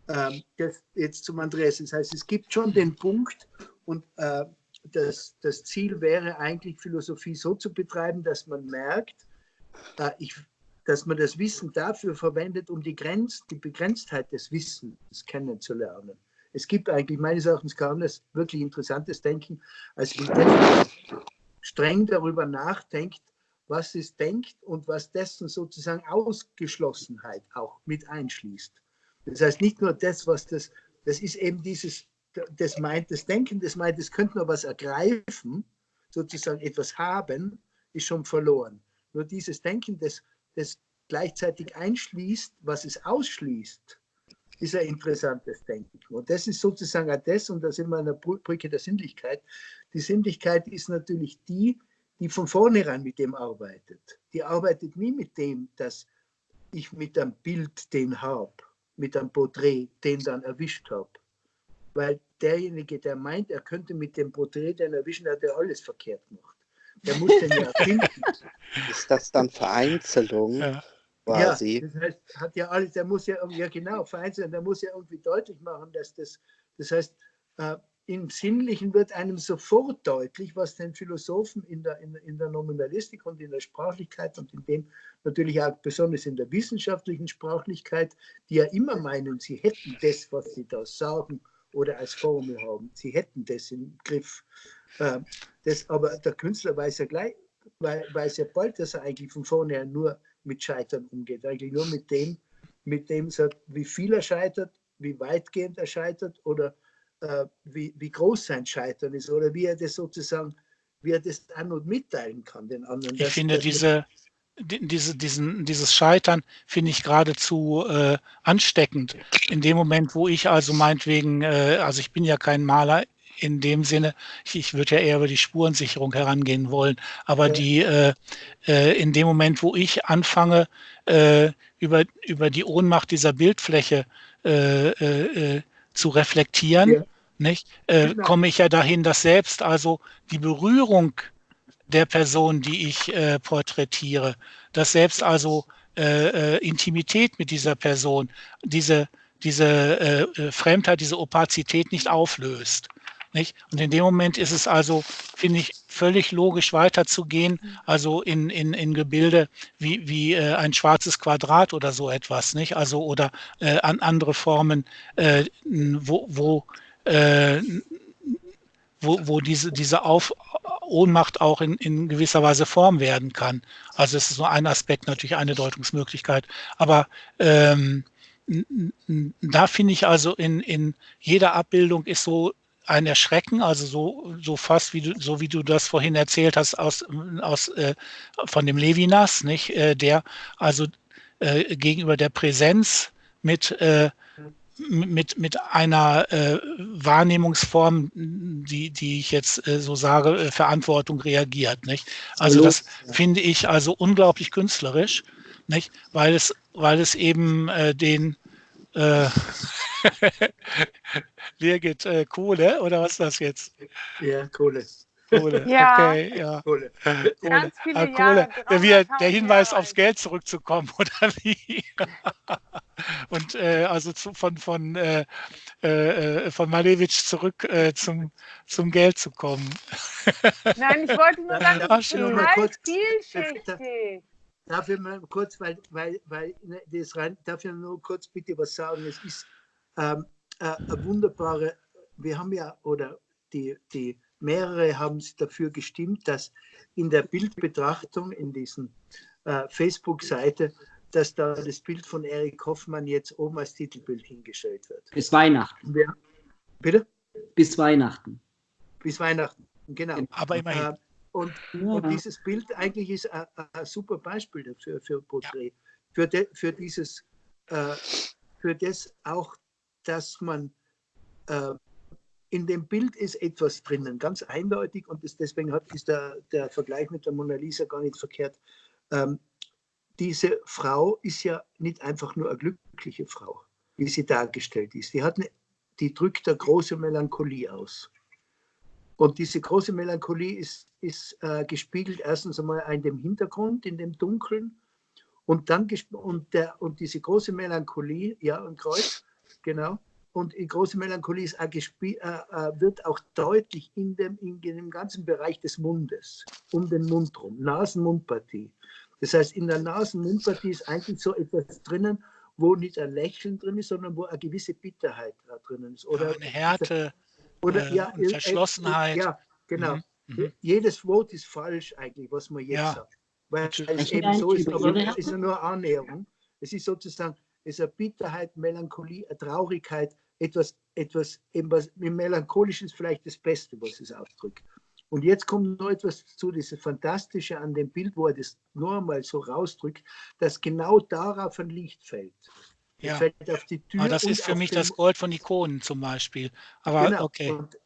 Ähm, das, jetzt zum Andreas. Das heißt, es gibt schon den Punkt und äh, das, das Ziel wäre eigentlich, Philosophie so zu betreiben, dass man merkt, äh, ich, dass man das Wissen dafür verwendet, um die, Grenz, die Begrenztheit des Wissens kennenzulernen. Es gibt eigentlich meines Erachtens kaum das wirklich interessantes Denken, als das streng darüber nachdenkt, was es denkt und was dessen sozusagen Ausgeschlossenheit auch mit einschließt. Das heißt nicht nur das, was das, das ist eben dieses, das meint das Denken, das meint, es könnte nur was ergreifen, sozusagen etwas haben, ist schon verloren. Nur dieses Denken, das, das gleichzeitig einschließt, was es ausschließt, ist ein interessantes Denken. Und das ist sozusagen auch das, und da sind wir an der Brücke der Sinnlichkeit. Die Sinnlichkeit ist natürlich die, die von vornherein mit dem arbeitet. Die arbeitet nie mit dem, dass ich mit einem Bild den habe, mit einem Porträt den dann erwischt habe. Weil derjenige, der meint, er könnte mit dem Porträt den erwischen, hat er alles verkehrt gemacht. Der muss den ja finden. Ist das dann Vereinzelung? Ja. Quasi. Ja, das heißt, hat ja alles, der muss ja, ja genau, vereinzeln, der muss ja irgendwie deutlich machen, dass das, das heißt, äh, im Sinnlichen wird einem sofort deutlich, was den Philosophen in der, in, in der Nominalistik und in der Sprachlichkeit und in dem natürlich auch besonders in der wissenschaftlichen Sprachlichkeit, die ja immer meinen, sie hätten das, was sie da sagen oder als Formel haben, sie hätten das im Griff. Äh, das, aber der Künstler weiß ja gleich, weiß ja bald, dass er eigentlich von vornherein nur mit Scheitern umgeht. Eigentlich nur mit dem, mit dem wie viel er scheitert, wie weitgehend er scheitert oder äh, wie, wie groß sein Scheitern ist oder wie er das sozusagen, wie er das an und mitteilen kann den anderen. Ich finde diese, diese, diesen, dieses Scheitern finde ich geradezu äh, ansteckend. In dem Moment, wo ich also meinetwegen, äh, also ich bin ja kein Maler in dem Sinne, ich, ich würde ja eher über die Spurensicherung herangehen wollen, aber ja. die äh, äh, in dem Moment, wo ich anfange, äh, über, über die Ohnmacht dieser Bildfläche äh, äh, äh, zu reflektieren, ja. Nicht, genau. komme ich ja dahin, dass selbst also die Berührung der Person, die ich porträtiere, dass selbst also Intimität mit dieser Person, diese diese äh, Fremdheit, diese Opazität nicht auflöst. Nicht? Und in dem Moment ist es also, finde ich, völlig logisch weiterzugehen, also in, in, in Gebilde wie, wie äh, ein schwarzes Quadrat oder so etwas, nicht? Also oder äh, an andere Formen, äh, wo, wo, äh, wo, wo diese, diese Auf Ohnmacht auch in, in gewisser Weise Form werden kann. Also es ist nur ein Aspekt, natürlich eine Deutungsmöglichkeit. Aber ähm, da finde ich also in, in jeder Abbildung ist so ein Erschrecken, also so, so fast wie du, so wie du das vorhin erzählt hast aus, aus, äh, von dem Levinas, nicht, äh, der also äh, gegenüber der Präsenz mit, äh, mit, mit einer äh, Wahrnehmungsform, die, die ich jetzt äh, so sage, Verantwortung reagiert. Nicht? Also das finde ich also unglaublich künstlerisch, nicht? Weil, es, weil es eben den äh, Birgit, äh, Kohle oder was ist das jetzt? Ja, Kohle. Kohle, ja. okay, ja. Kohle. Ganz viele ah, Kohle. Der, der Hinweis Jahre aufs Geld zurückzukommen, oder wie? Und äh, also zu, von, von, äh, äh, von Malevich zurück äh, zum, zum Geld zu kommen. Nein, ich wollte nur sagen, das ist total vielschichtig. Darf ich mal kurz, weil, weil, weil ne, das rein, darf ich nur kurz bitte was sagen? Es ist ähm, äh, eine wunderbare, wir haben ja, oder die, die mehrere haben dafür gestimmt, dass in der Bildbetrachtung in diesen äh, Facebook-Seite, dass da das Bild von Erich Hoffmann jetzt oben als Titelbild hingestellt wird. Bis Weihnachten. Ja. Bitte? Bis Weihnachten. Bis Weihnachten, genau. Aber immerhin. Äh, und, ja. und, dieses Bild eigentlich ist ein, ein super Beispiel dafür, für Porträt. Ja. Für, de, für dieses, äh, für das auch, dass man äh, in dem Bild ist etwas drinnen, ganz eindeutig und das, deswegen hat, ist der, der Vergleich mit der Mona Lisa gar nicht verkehrt. Ähm, diese Frau ist ja nicht einfach nur eine glückliche Frau, wie sie dargestellt ist. Die, hat eine, die drückt eine große Melancholie aus. Und diese große Melancholie ist, ist äh, gespiegelt erstens einmal in dem Hintergrund, in dem Dunkeln. Und dann und, der, und diese große Melancholie, ja, ein Kreuz, genau. Und die große Melancholie ist auch äh, äh, wird auch deutlich in dem, in dem ganzen Bereich des Mundes, um den Mund rum, Nasen-Mundpartie. Das heißt, in der Nasen-Mundpartie ist eigentlich so etwas drinnen, wo nicht ein Lächeln drin ist, sondern wo eine gewisse Bitterheit da drin ist. Oder eine Härte oder, äh, ja, Verschlossenheit. Ja, genau. Mhm, mhm. Jedes Wort ist falsch eigentlich, was man jetzt Ja. sagt. Weil es eben so ist, aber es ist ja nur Annäherung. Es ist sozusagen, es ist eine Bitterheit, Melancholie, eine Traurigkeit, etwas, etwas eben was melancholisch ist vielleicht das Beste, was es ausdrückt. Und jetzt kommt noch etwas dazu, das Fantastische an dem Bild, wo er das nur einmal so rausdrückt, dass genau darauf ein Licht fällt. Ja. fällt auf die Tür. Aber das ist für mich das Gold von Ikonen zum Beispiel. Aber Genau. okay. Und,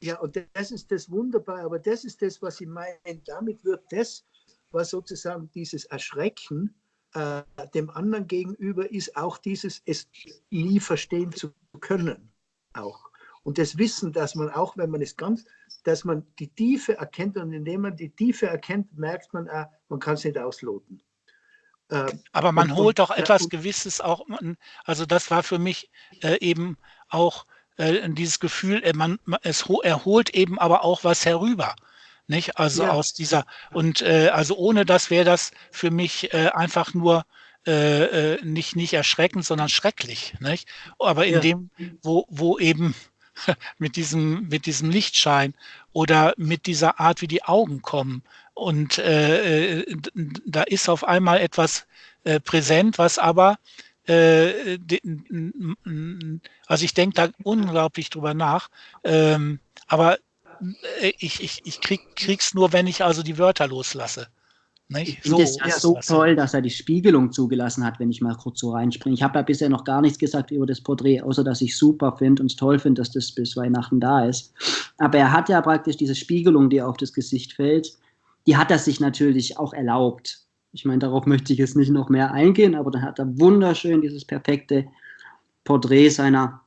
ja, und das ist das Wunderbare, aber das ist das, was ich meine. Damit wird das, was sozusagen dieses Erschrecken äh, dem anderen gegenüber ist, auch dieses es nie verstehen zu können. Auch. Und das Wissen, dass man auch, wenn man es ganz, dass man die Tiefe erkennt und indem man die Tiefe erkennt, merkt man, auch, man kann es nicht ausloten. Äh, Aber man Und- holt doch etwas und- Gewisses auch, also das war für mich äh, eben auch äh, dieses Gefühl, äh, man, es ho- er holt eben aber auch was herüber. Nicht? Also Ja. aus dieser, und äh, also ohne das wäre das für mich äh, einfach nur äh, äh, nicht, nicht erschreckend, sondern schrecklich. Nicht? Aber in Ja. dem, wo, wo eben mit diesem, mit diesem Lichtschein oder mit dieser Art, wie die Augen kommen. Und äh, äh, da ist auf einmal etwas äh, präsent, was aber, äh, also ich denke da unglaublich drüber nach, ähm, aber ich, ich, ich krieg, krieg's nur, wenn ich also die Wörter loslasse. Ich Nicht? finde es ja so toll, dass er die Spiegelung zugelassen hat, wenn ich mal kurz so reinspringe. Ich habe ja bisher noch gar nichts gesagt über das Porträt, außer dass ich super finde und es toll finde, dass das bis Weihnachten da ist. Aber er hat ja praktisch diese Spiegelung, die auf das Gesicht fällt, die hat er sich natürlich auch erlaubt. Ich meine, darauf möchte ich jetzt nicht noch mehr eingehen, aber dann hat er wunderschön dieses perfekte Porträt seiner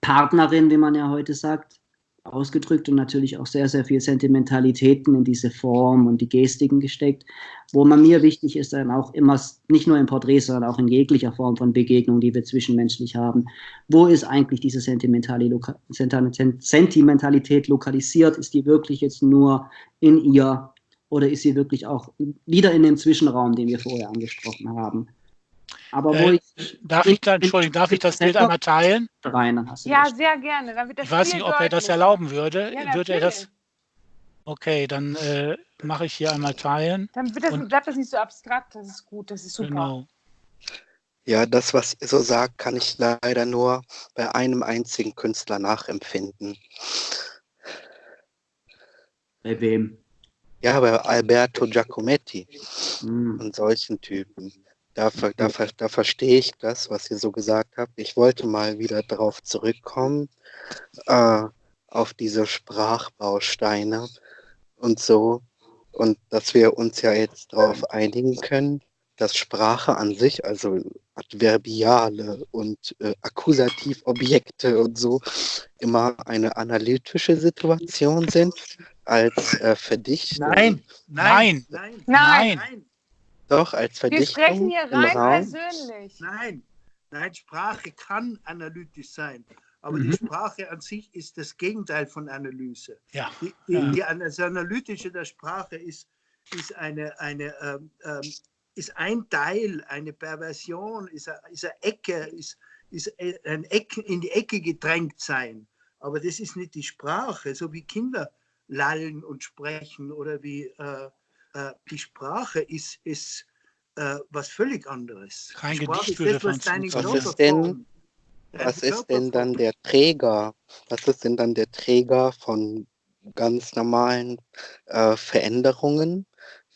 Partnerin, wie man ja heute sagt, ausgedrückt und natürlich auch sehr, sehr viel Sentimentalitäten in diese Form und die Gestiken gesteckt, wo man mir wichtig ist, dann auch immer, nicht nur im Porträt, sondern auch in jeglicher Form von Begegnung, die wir zwischenmenschlich haben. Wo ist eigentlich diese Sentimentalität lokalisiert? Ist die wirklich jetzt nur in ihr oder ist sie wirklich auch wieder in dem Zwischenraum, den wir vorher angesprochen haben? Aber wo Äh, ich. Darf ich da, Entschuldigung, darf ich das Bild einmal teilen? rein, dann hast du Ja, das. sehr gerne. Dann wird das Ich weiß nicht, ob er das erlauben würde. Ja, würde er das? Okay, dann äh, mache ich hier einmal teilen. Dann wird das, Und- bleibt das nicht so abstrakt. Das ist gut, das ist super. Genau. Ja, das, was ihr so sagt, kann ich leider nur bei einem einzigen Künstler nachempfinden. Bei wem? Ja, bei Alberto Giacometti Hm. und solchen Typen. Da, da, da verstehe ich das, was ihr so gesagt habt. Ich wollte mal wieder darauf zurückkommen, äh, auf diese Sprachbausteine und so. Und dass wir uns ja jetzt darauf einigen können, dass Sprache an sich, also Adverbiale und äh, Akkusativobjekte und so, immer eine analytische Situation sind als äh, Verdichtung. Nein, nein, Nein. nein, Nein. Doch, als Wir Verdichtung sprechen hier rein persönlich. nein. Nein, Sprache kann analytisch sein, aber die Mhm. Sprache an sich ist das Gegenteil von Analyse. Ja. Die, die, Ja. die, das Analytische der Sprache ist, ist, eine, eine, ähm, ähm, ist ein Teil, eine Perversion, ist eine, ist eine Ecke, ist, ist ein Ecke, in die Ecke gedrängt sein. Aber das ist nicht die Sprache, so wie Kinder lallen und sprechen oder wie äh, äh, die Sprache ist, ist äh, was völlig anderes. Kein Sprache Gedicht ist würde das, was deine Was ist denn- Was ist denn dann der Träger? Was ist denn dann der Träger von ganz normalen äh, Veränderungen,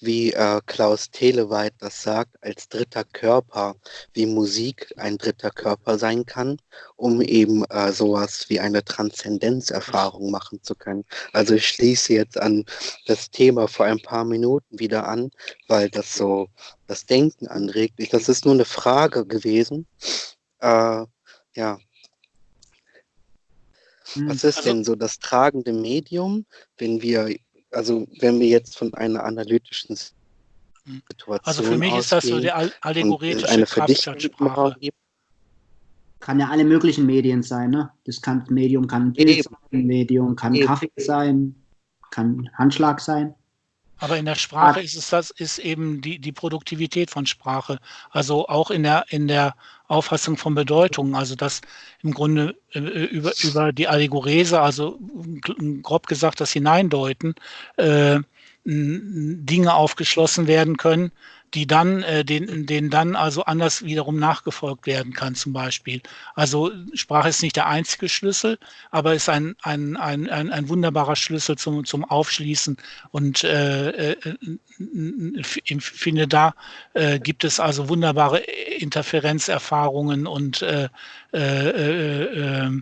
wie äh, Klaus Teleweit das sagt, als dritter Körper, wie Musik ein dritter Körper sein kann, um eben äh, sowas wie eine Transzendenzerfahrung machen zu können. Also ich schließe jetzt an das Thema vor ein paar Minuten wieder an, weil das so das Denken anregt. Das ist nur eine Frage gewesen. Äh, ja, Hm. was ist Also- denn so das tragende Medium, wenn wir, also wenn wir jetzt von einer analytischen Hm. Situation Also für mich ist das so ausgehen der all- und es allegoretische eine Kraft der Verdichtung Sprache. gibt, Kann ja alle möglichen Medien sein, ne? Das kann Medium kann ein Bild sein, Medium kann Eben. Kaffee sein, kann Handschlag sein. Aber in der Sprache ist es das, ist eben die, die Produktivität von Sprache. Also auch in der, in der Auffassung von Bedeutung. Also dass im Grunde äh, über, über die Allegorese, also grob gesagt das Hineindeuten, äh, Dinge aufgeschlossen werden können, die dann, äh, den, denen dann also anders wiederum nachgefolgt werden kann, zum Beispiel. Also Sprache ist nicht der einzige Schlüssel, aber ist ein, ein, ein, ein, ein wunderbarer Schlüssel zum, zum Aufschließen. Und äh, äh, ich finde, da äh, gibt es also wunderbare Interferenzerfahrungen und äh, äh, äh, äh,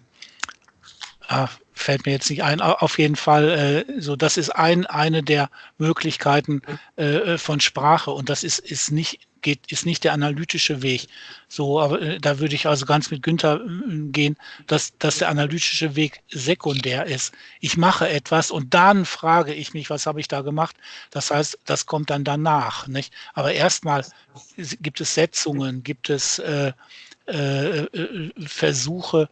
ah, fällt mir jetzt nicht ein. Auf jeden Fall, äh, so das ist ein, eine der Möglichkeiten äh, von Sprache und das ist, ist nicht geht, ist nicht der analytische Weg. So, aber äh, da würde ich also ganz mit Günther äh, gehen, dass, dass der analytische Weg sekundär ist. Ich mache etwas und dann frage ich mich, was habe ich da gemacht? Das heißt, das kommt dann danach. Nicht? Aber erstmal gibt es Setzungen, gibt es äh, äh, äh Versuche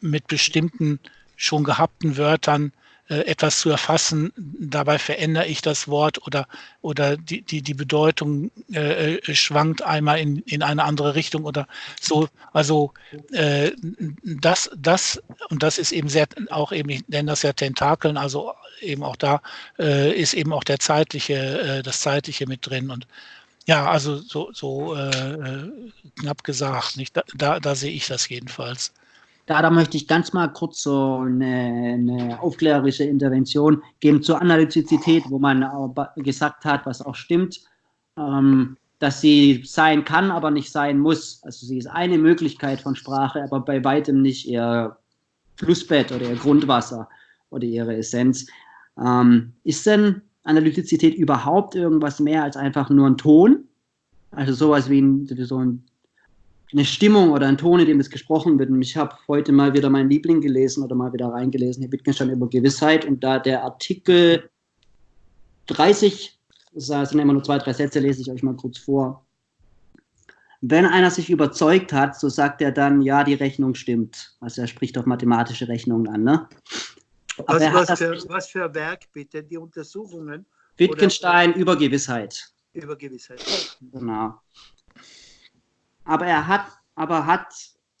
mit bestimmten schon gehabten Wörtern äh, etwas zu erfassen. Dabei verändere ich das Wort oder, oder die, die, die Bedeutung äh, äh, schwankt einmal in, in eine andere Richtung oder so. Also äh, das, das, und das ist eben sehr, auch eben, ich nenne das ja Tentakeln, also eben auch da äh, ist eben auch der zeitliche, äh, das zeitliche mit drin und ja, also so, so äh, knapp gesagt, nicht? Da, da, da sehe ich das jedenfalls. Da, da möchte ich ganz mal kurz so eine, eine aufklärerische Intervention geben zur Analytizität, wo man gesagt hat, was auch stimmt, ähm, dass sie sein kann, aber nicht sein muss. Also sie ist eine Möglichkeit von Sprache, aber bei weitem nicht ihr Flussbett oder ihr Grundwasser oder ihre Essenz. Ähm, ist denn Analytizität überhaupt irgendwas mehr als einfach nur ein Ton? Also sowas wie ein, so ein eine Stimmung oder ein Ton, in dem es gesprochen wird. Und ich habe heute mal wieder meinen Liebling gelesen oder mal wieder reingelesen, Herr Wittgenstein über Gewissheit. Und da der Artikel 30, das sind immer nur zwei, drei Sätze, lese ich euch mal kurz vor. Wenn einer sich überzeugt hat, so sagt er dann, ja, die Rechnung stimmt. Also er spricht auf mathematische Rechnungen an. Ne? Was, was, für, was, für, Werk bitte? Die Untersuchungen? Wittgenstein oder? über Gewissheit. Über Gewissheit. Genau aber er hat, aber hat,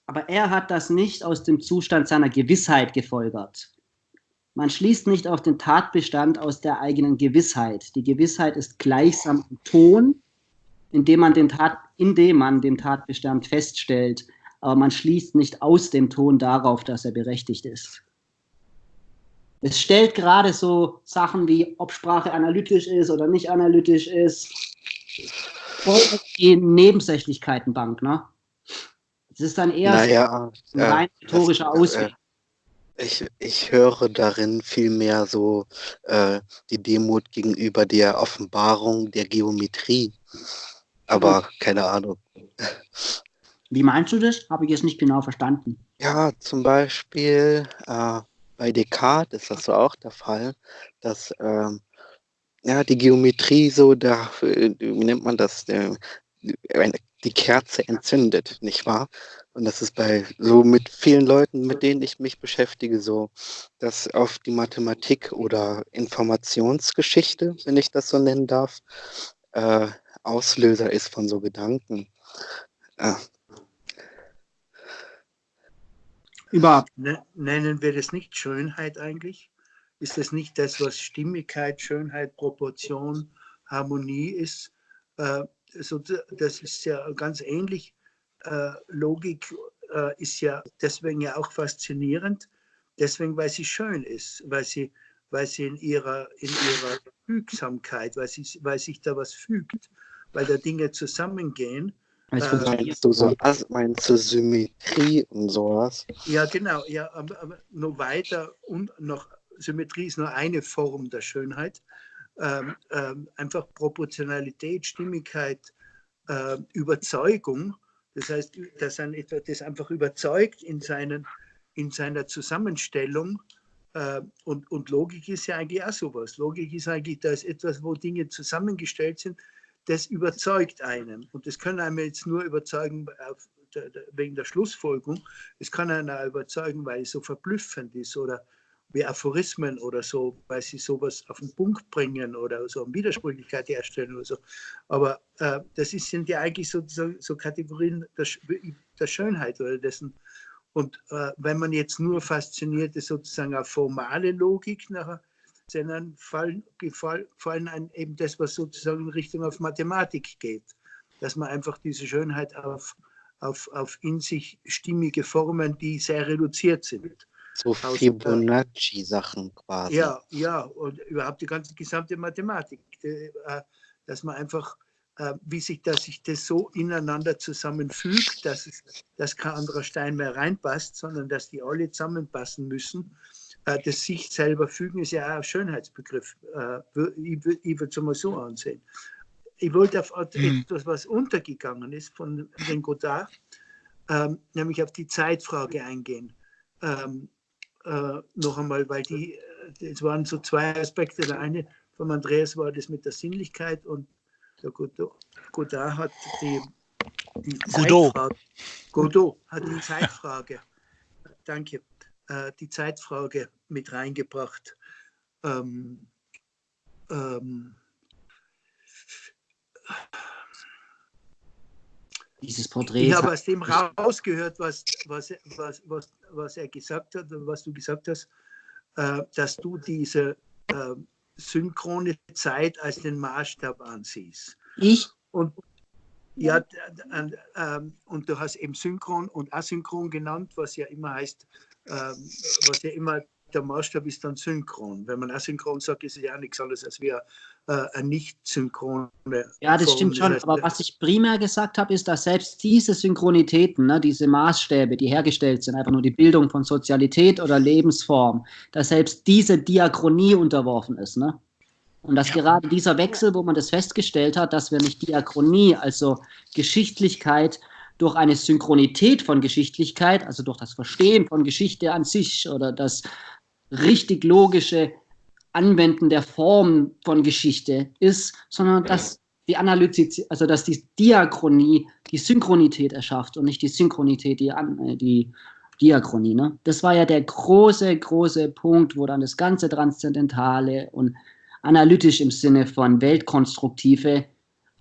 aber er hat das nicht aus dem Zustand seiner Gewissheit gefolgert. Man schließt nicht auf den Tatbestand aus der eigenen Gewissheit. Die Gewissheit ist gleichsam ein Ton, indem man den Tat, indem man den Tatbestand feststellt, aber man schließt nicht aus dem Ton darauf, dass er berechtigt ist. Es stellt gerade so Sachen wie, ob Sprache analytisch ist oder nicht analytisch ist, voll die Nebensächlichkeitenbank, ne? Es ist dann eher naja, ein rein rhetorischer äh, Ausweg. Ich, ich höre darin vielmehr so äh, die Demut gegenüber der Offenbarung der Geometrie. Aber keine Ahnung. Wie meinst du das? Habe ich jetzt nicht genau verstanden. Ja, zum Beispiel äh, bei Descartes ist das so auch der Fall, dass ähm, ja, die Geometrie so, da, wie nennt man das, die Kerze entzündet, nicht wahr? Und das ist bei so mit vielen Leuten, mit denen ich mich beschäftige, so, dass auf die Mathematik oder Informationsgeschichte, wenn ich das so nennen darf, äh, Auslöser ist von so Gedanken. Äh. Über nennen wir das nicht Schönheit eigentlich? Ist das nicht das, was Stimmigkeit, Schönheit, Proportion, Harmonie ist? Äh, das ist ja ganz ähnlich. Äh, Logik äh, ist ja deswegen ja auch faszinierend, deswegen, weil sie schön ist, weil sie, weil sie in ihrer, in ihrer Fügsamkeit, weil, sie, weil sich da was fügt, weil da Dinge zusammengehen. Also meinst du so, meinst du Symmetrie und sowas? Ja, genau, ja, aber, aber noch weiter und noch Symmetrie ist nur eine Form der Schönheit. Ähm, ähm, einfach Proportionalität, Stimmigkeit, äh, Überzeugung. Das heißt, dass ein etwa das einfach überzeugt in, seinen, in seiner Zusammenstellung. Äh, und, und Logik ist ja eigentlich auch sowas. Logik ist eigentlich, da ist etwas, wo Dinge zusammengestellt sind, das überzeugt einen. Und das kann einem jetzt nur überzeugen auf, wegen der Schlussfolgerung. Es kann auch überzeugen, weil es so verblüffend ist oder wie Aphorismen oder so, weil sie sowas auf den Punkt bringen oder so eine Widersprüchlichkeit herstellen oder so. Aber äh, das ist, sind ja eigentlich so, so, Kategorien der, der, Schönheit oder dessen. Und äh, wenn man jetzt nur fasziniert ist sozusagen auf formale Logik nachher, sondern fallen, fallen einem eben das, was sozusagen in Richtung auf Mathematik geht. Dass man einfach diese Schönheit auf, auf, auf in sich stimmige Formen, die sehr reduziert sind, so Fibonacci-Sachen quasi. Ja, ja, und überhaupt die ganze gesamte Mathematik, äh, dass man einfach, äh, wie sich das, sich das so ineinander zusammenfügt, dass, es, dass kein anderer Stein mehr reinpasst, sondern dass die alle zusammenpassen müssen. Äh, das sich selber fügen ist ja auch ein Schönheitsbegriff. Ich würde es mal so ansehen. Ich wollte auf mhm. etwas, was untergegangen ist von den Godard, ähm, nämlich auf die Zeitfrage eingehen. Ähm, äh, noch einmal, weil die, äh, es waren so zwei Aspekte. Der eine von Andreas war das mit der Sinnlichkeit und der Godot, Godard hat die, die Godot. Zeitfrage, Godot hat die Zeitfrage, danke, äh, die Zeitfrage mit reingebracht. Ähm, ähm, dieses Porträt. Ich habe aus dem rausgehört, was, was, was, was, was er gesagt hat und was du gesagt hast, äh, dass du diese äh, synchrone Zeit als den Maßstab ansiehst. Ich? Und, ja, ähm, und du hast eben synchron und asynchron genannt, was ja immer heißt, ähm, was ja immer der Maßstab ist dann synchron. Wenn man asynchron sagt, ist es ja nichts anderes als wir äh, eine nicht synchrone. Ja, das stimmt schon. Aber was ich primär gesagt habe, ist, dass selbst diese Synchronitäten, ne, diese Maßstäbe, die hergestellt sind, einfach nur die Bildung von Sozialität oder Lebensform, dass selbst diese Diachronie unterworfen ist. Ne? Und dass ja. gerade dieser Wechsel, wo man das festgestellt hat, dass wir nicht Diachronie, also Geschichtlichkeit, durch eine Synchronität von Geschichtlichkeit, also durch das Verstehen von Geschichte an sich oder das richtig logische Anwenden der Form von Geschichte ist, sondern dass die Analytik, also dass die Diachronie die Synchronität erschafft und nicht die Synchronität die, äh, die Diachronie. Ne? Das war ja der große, große Punkt, wo dann das ganze Transzendentale und analytisch im Sinne von weltkonstruktive,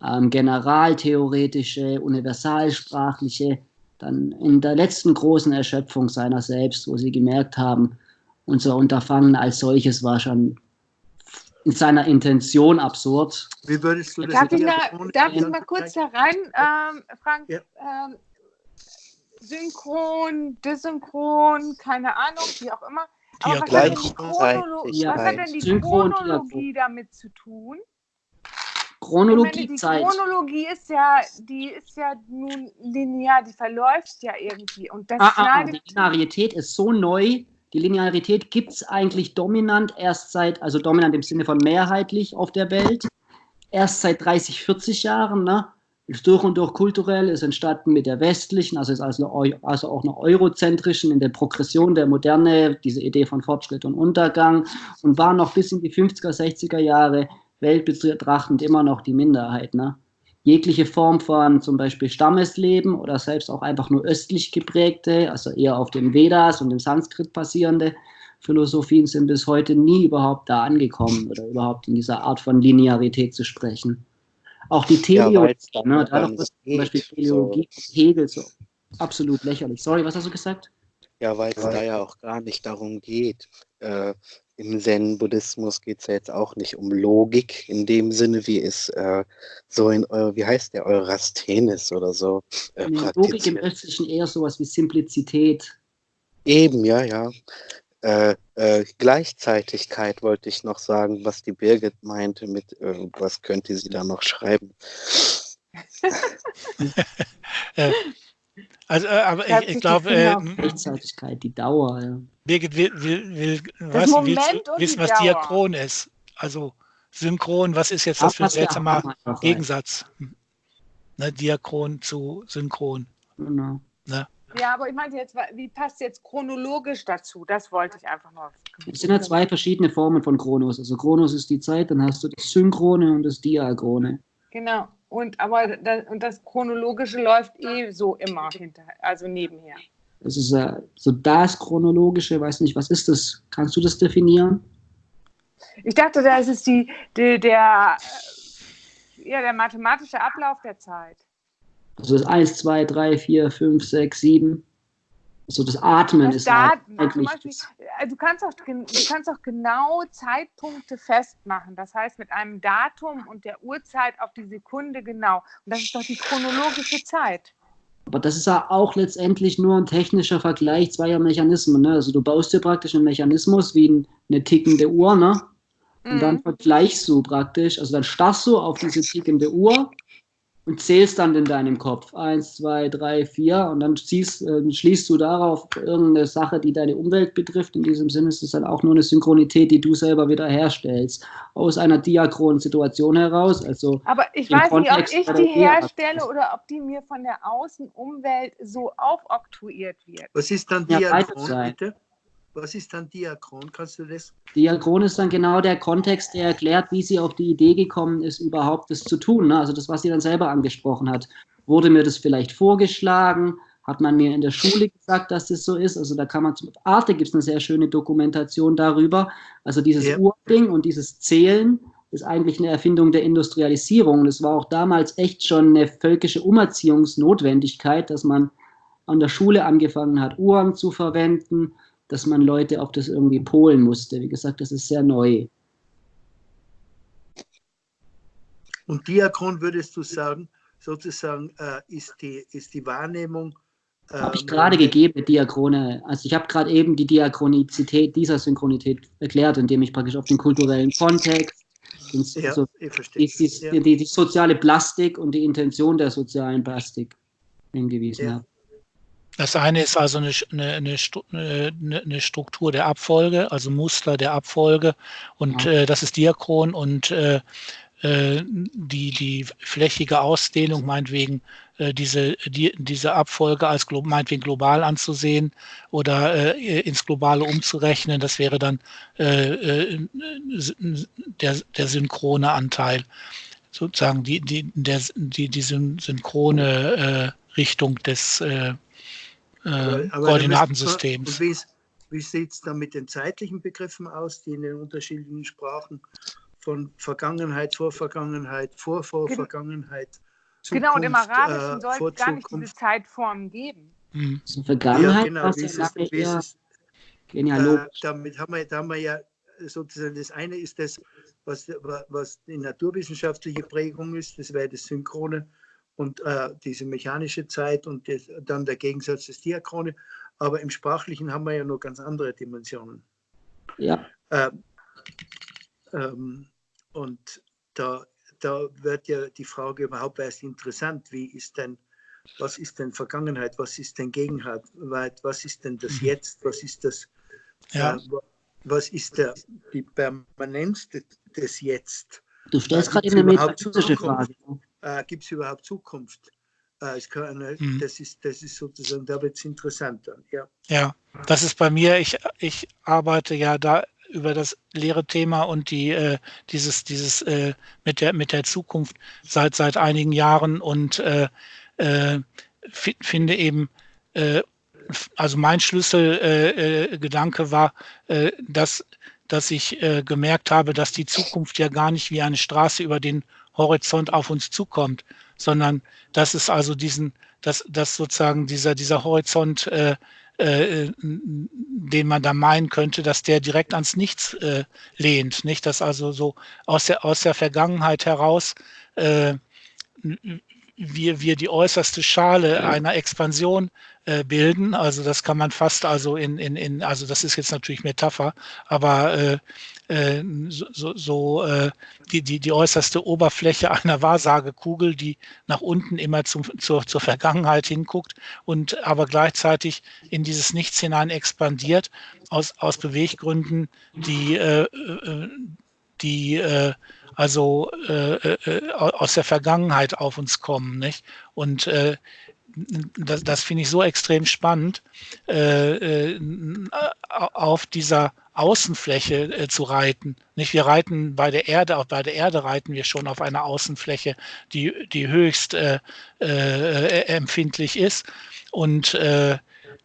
ähm, generaltheoretische, universalsprachliche, dann in der letzten großen Erschöpfung seiner selbst, wo sie gemerkt haben, unser Unterfangen als solches war schon in seiner Intention absurd. Wie würdest du das Darf ich, da, darf ich mal kurz da rein, ähm, Frank? Ja. Ähm, synchron, desynchron, keine Ahnung, wie auch immer. Aber was hat, was hat denn die Chronologie damit zu tun? Chronologie, meine, die Chronologie ist ja, die ist ja nun linear, die verläuft ja irgendwie. Und das ah, ah, ah die Linearität ist so neu, die Linearität gibt es eigentlich dominant erst seit, also dominant im Sinne von mehrheitlich auf der Welt, erst seit 30, 40 Jahren. Ne? Ist durch und durch kulturell, ist entstanden mit der westlichen, also ist also, also auch noch eurozentrischen, in der Progression der Moderne, diese Idee von Fortschritt und Untergang und war noch bis in die 50er, 60er Jahre weltbetrachtend immer noch die Minderheit. Ne? Jegliche Form von zum Beispiel Stammesleben oder selbst auch einfach nur östlich geprägte, also eher auf den Vedas und dem Sanskrit basierende Philosophien sind bis heute nie überhaupt da angekommen oder überhaupt in dieser Art von Linearität zu sprechen. Auch die Teleologie, ja, ne, da zum Beispiel Teleologie so. Hegel so absolut lächerlich. Sorry, was hast du gesagt? Ja, weil es da ja auch gar nicht darum geht, äh, im Zen-Buddhismus geht es ja jetzt auch nicht um Logik in dem Sinne, wie es äh, so in, äh, wie heißt der, Eurasthenes oder so. Äh, nee, Logik im Östlichen eher sowas wie Simplizität. Eben, ja, ja. Äh, äh, Gleichzeitigkeit wollte ich noch sagen, was die Birgit meinte mit, was könnte sie da noch schreiben. Äh, also, aber ich, ich glaube. Äh, Gleichzeitigkeit, die Dauer. Ja. Birgit will, will, will was, willst wissen, was Dauer. Diachron ist? Also synchron, was ist jetzt das für ein seltsamer Gegensatz? Ne, Diachron zu synchron. Genau. Ne? Ja, aber ich meinte jetzt, wie passt jetzt chronologisch dazu? Das wollte ich einfach nur. Es sind ja zwei verschiedene Formen von Chronos. Also Chronos ist die Zeit, dann hast du das Synchrone und das Diachrone. Genau. Und aber das, und das Chronologische läuft eh so immer hinter, also nebenher. Das ist äh, so das chronologische, weiß nicht, was ist das? Kannst du das definieren? Ich dachte, das ist die, die der, ja, der mathematische Ablauf der Zeit. Also das 1, 2, 3, 4, 5, 6, 7. So das Atmen Das ist halt eigentlich zum Beispiel, das, äh, du, kannst auch, du kannst auch genau Zeitpunkte festmachen. Das heißt, mit einem Datum und der Uhrzeit auf die Sekunde genau. Und das ist doch die chronologische Zeit. aber das ist ja auch letztendlich nur ein technischer Vergleich zweier Mechanismen. Ne? Also du baust dir praktisch einen Mechanismus wie ein, eine tickende Uhr, ne? Und dann Mhm. vergleichst du praktisch, also dann starrst du auf diese tickende Uhr und zählst dann in deinem Kopf. Eins, zwei, drei, vier und dann ziehst, äh, schließt du darauf irgendeine Sache, die deine Umwelt betrifft. In diesem Sinne ist es dann auch nur eine Synchronität, die du selber wieder herstellst. Aus einer diachronen Situation heraus. Also Aber ich weiß nicht, ob Kontext ich die herstelle oder ob die mir von der Außenumwelt so aufoktroyiert wird. Was ist dann Ja, Diachron, sein. bitte? Was ist dann Diachron? Kannst du das? Diachron ist dann genau der Kontext, der erklärt, wie sie auf die Idee gekommen ist, überhaupt das zu tun. Ne? Also das, was sie dann selber angesprochen hat. Wurde mir das vielleicht vorgeschlagen? Hat man mir in der Schule gesagt, dass das so ist? Also da kann man, zum Arte gibt es eine sehr schöne Dokumentation darüber. Also dieses Ja. Urding und dieses Zählen ist eigentlich eine Erfindung der Industrialisierung. Und es war auch damals echt schon eine völkische Umerziehungsnotwendigkeit, dass man an der Schule angefangen hat, Uhren zu verwenden, dass man Leute auf das irgendwie polen musste. Wie gesagt, das ist sehr neu. Und Diachron würdest du sagen, sozusagen äh, ist, die, ist die Wahrnehmung. Habe ich ähm, gerade gegeben, Diachrone. Also ich habe gerade eben die Diachronizität dieser Synchronität erklärt, indem ich praktisch auf den kulturellen Kontext, den, Ja, so, die, die, ja. die, die soziale Plastik und die Intention der sozialen Plastik hingewiesen Ja. habe. Das eine ist also eine, eine, eine, Stru- eine, eine Struktur der Abfolge, also Muster der Abfolge und Ja. äh, das ist Diachron und äh, äh, die, die flächige Ausdehnung, meinetwegen äh, diese, die, diese Abfolge als glo meinetwegen global anzusehen oder äh, ins Globale umzurechnen, das wäre dann äh, äh, der, der synchrone Anteil, sozusagen die, die, der, die, die syn- synchrone äh, Richtung des äh, äh, Aber- Koordinatensystems. wie, wie sieht es dann mit den zeitlichen Begriffen aus, die in den unterschiedlichen Sprachen von Vergangenheit, Vorvergangenheit, Vorvorvergangenheit, Genau, und im Zukunft, Arabischen äh, soll es gar nicht diese Zukunft? Zeitformen geben. Mhm. Also Vergangenheit Ja, genau. Wie ist es, wie ist es, äh, damit haben wir, da haben wir ja sozusagen das eine ist das, was, was die naturwissenschaftliche Prägung ist, das wäre das Synchrone und äh, diese mechanische Zeit und das, dann der Gegensatz des Diachrone. Aber im Sprachlichen haben wir ja noch ganz andere Dimensionen. Ja, Ähm, ähm, und da, da wird ja die Frage überhaupt erst interessant, wie ist denn, was ist denn Vergangenheit, was ist denn Gegenwart, was ist denn das Mhm. Jetzt, was ist das, Ja. äh, wa- was ist der, die Permanenz des, des Jetzt? du stellst Äh, gerade eine metaphysische? Frage. Äh, Gibt es überhaupt Zukunft? Äh, es kann eine, Mhm. das, ist, das ist sozusagen, da wird es interessant dann. Ja. Ja, das ist bei mir, ich, ich arbeite ja da über das leere Thema und die äh, dieses dieses äh, mit der mit der Zukunft seit seit einigen Jahren und äh, äh, fi- finde eben äh, also mein Schlüsselgedanke äh, äh, Gedanke war, äh, dass dass ich äh, gemerkt habe, dass die Zukunft ja gar nicht wie eine Straße über den Horizont auf uns zukommt, sondern dass es also diesen, dass, dass sozusagen dieser, dieser Horizont, äh, äh, den man da meinen könnte, dass der direkt ans Nichts äh, lehnt, nicht? Dass also so aus der, aus der Vergangenheit heraus äh, wir, wir die äußerste Schale einer Expansion äh, bilden. Also das kann man fast also in, in, in also das ist jetzt natürlich Metapher, aber äh, äh, so, so, äh, die, die, die äußerste Oberfläche einer Wahrsagekugel, die nach unten immer zum, zur, zur Vergangenheit hinguckt und aber gleichzeitig in dieses Nichts hinein expandiert aus, aus Beweggründen, die, äh, äh, die äh, also äh, äh, aus der Vergangenheit auf uns kommen. Nicht? Und äh, das, das finde ich so extrem spannend, äh, äh, auf dieser Außenfläche äh, zu reiten. Nicht, wir reiten bei der Erde, auch bei der Erde reiten wir schon auf einer Außenfläche, die, die höchst äh, äh, empfindlich ist. Und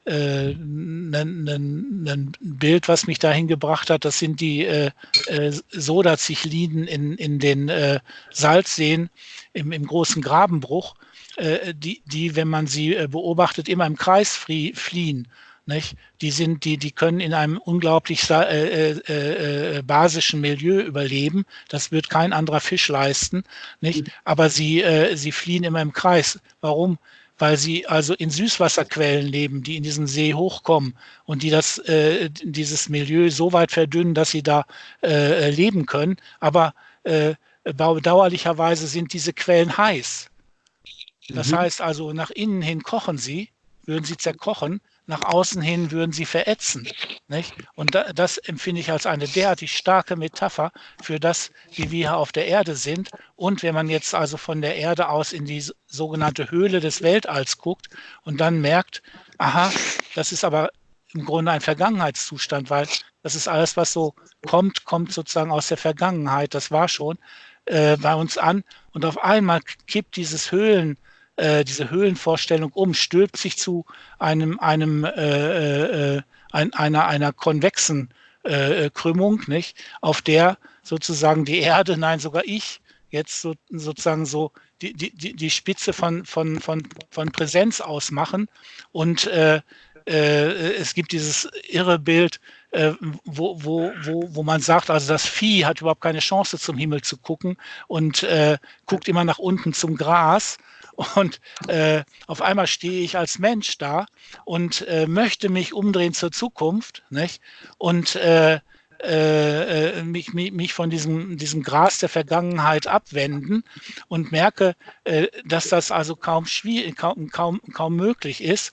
äh, ein, Bild, was mich dahin gebracht hat. Das sind die äh, äh, Sodazichliden in, in den äh, Salzseen im, im großen Grabenbruch, äh, die, die, wenn man sie äh, beobachtet, immer im Kreis fliehen. Nicht? Die, sind, die, die können in einem unglaublich äh, äh, äh, basischen Milieu überleben. Das wird kein anderer Fisch leisten. Nicht? Aber sie, äh, sie fliehen immer im Kreis. Warum? Weil sie also in Süßwasserquellen leben, die in diesen See hochkommen und die das, äh, dieses Milieu so weit verdünnen, dass sie da äh, leben können. Aber äh, bedauerlicherweise sind diese Quellen heiß. Das mhm. heißt also, nach innen hin kochen sie, würden sie zerkochen, nach außen hin würden sie verätzen. Nicht? Und da, das empfinde ich als eine derartig starke Metapher für das, wie wir hier auf der Erde sind. Und wenn man jetzt also von der Erde aus in die sogenannte Höhle des Weltalls guckt und dann merkt, aha, das ist aber im Grunde ein Vergangenheitszustand, weil das ist alles, was so kommt, kommt sozusagen aus der Vergangenheit. Das war schon äh, bei uns an. Und auf einmal kippt dieses Höhlen, äh, diese Höhlenvorstellung um, stülpt sich zu einem, einem äh, äh, ein, einer, einer konvexen äh, Krümmung, nicht? auf der sozusagen die Erde, nein, sogar ich, jetzt so, sozusagen so die, die, die Spitze von, von, von, von Präsenz ausmachen. Und äh, äh, es gibt dieses irre Bild, äh, wo, wo, wo, wo man sagt, also das Vieh hat überhaupt keine Chance zum Himmel zu gucken und äh, guckt immer nach unten zum Gras. Und äh, auf einmal stehe ich als Mensch da und äh, möchte mich umdrehen zur Zukunft nicht? und äh, äh, äh mich, mich, mich von diesem, diesem Gras der Vergangenheit abwenden und merke, äh, dass das also kaum, kaum, kaum, kaum möglich ist.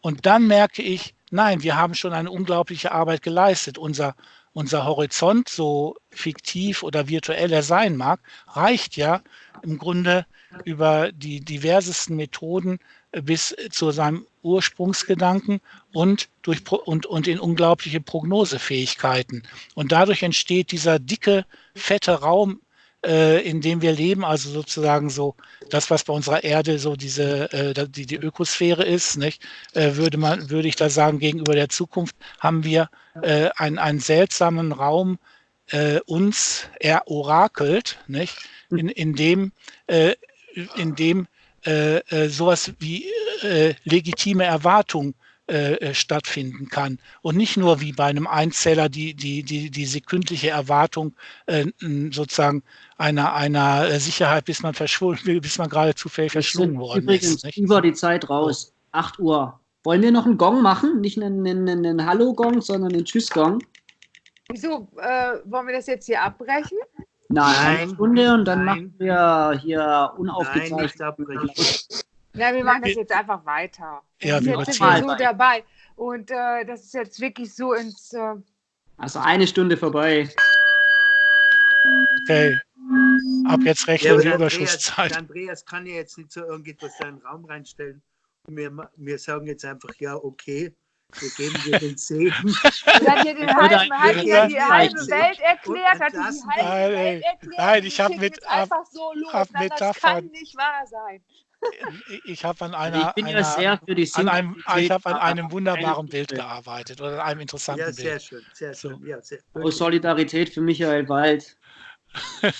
Und dann merke ich, nein, wir haben schon eine unglaubliche Arbeit geleistet. Unser, unser Horizont, so fiktiv oder virtuell er sein mag, reicht ja im Grunde über die diversesten Methoden äh, bis zu seinem Ursprungsgedanken und, durch, und, und in unglaubliche Prognosefähigkeiten. Und dadurch entsteht dieser dicke, fette Raum, äh, in dem wir leben, also sozusagen so das, was bei unserer Erde so diese, äh, die, die Ökosphäre ist, nicht? Äh, würde man, würde ich da sagen, gegenüber der Zukunft haben wir äh, einen, einen seltsamen Raum äh, uns erorakelt, nicht? In, in dem äh, in dem äh, äh, sowas wie äh, legitime Erwartung äh, äh, stattfinden kann und nicht nur wie bei einem Einzeller die, die, die, die sekündliche Erwartung äh, sozusagen einer, einer Sicherheit, bis man verschwunden, bis man gerade zufällig verschlungen worden übrigens ist. Übrigens über die Zeit raus, 8 Uhr. Wollen wir noch einen Gong machen? Nicht einen, einen, einen Hallo-Gong, sondern einen Tschüss-Gong. Wieso, wollen wir das jetzt hier abbrechen? Nein, eine Stunde und dann nein. machen wir hier unaufgezeichnet. Nein, wir machen das jetzt einfach weiter. Ja, wir jetzt sind wir so dabei. Und äh, das ist jetzt wirklich so ins. Äh also eine Stunde vorbei. Okay. Ab jetzt rechnen ja, Überschusszeit. Andreas kann ja jetzt nicht so irgendetwas in den Raum reinstellen. Wir, wir sagen jetzt einfach, ja, okay. Wir geben dir den Segen. hat dir den halben, hat dir die halbe Welt erklärt, hat dir die halbe nein, Welt erklärt. Nein, ich habe mit, einfach so los. Hab Nein, das kann nicht wahr sein. Ich habe an einer, ich bin einer, ja sehr für die an einem, ich habe an einem wunderbaren Bild gearbeitet oder an einem interessanten ja, sehr Bild. Schön, sehr schön, ja, sehr schön. Solidarität für Michael Wald.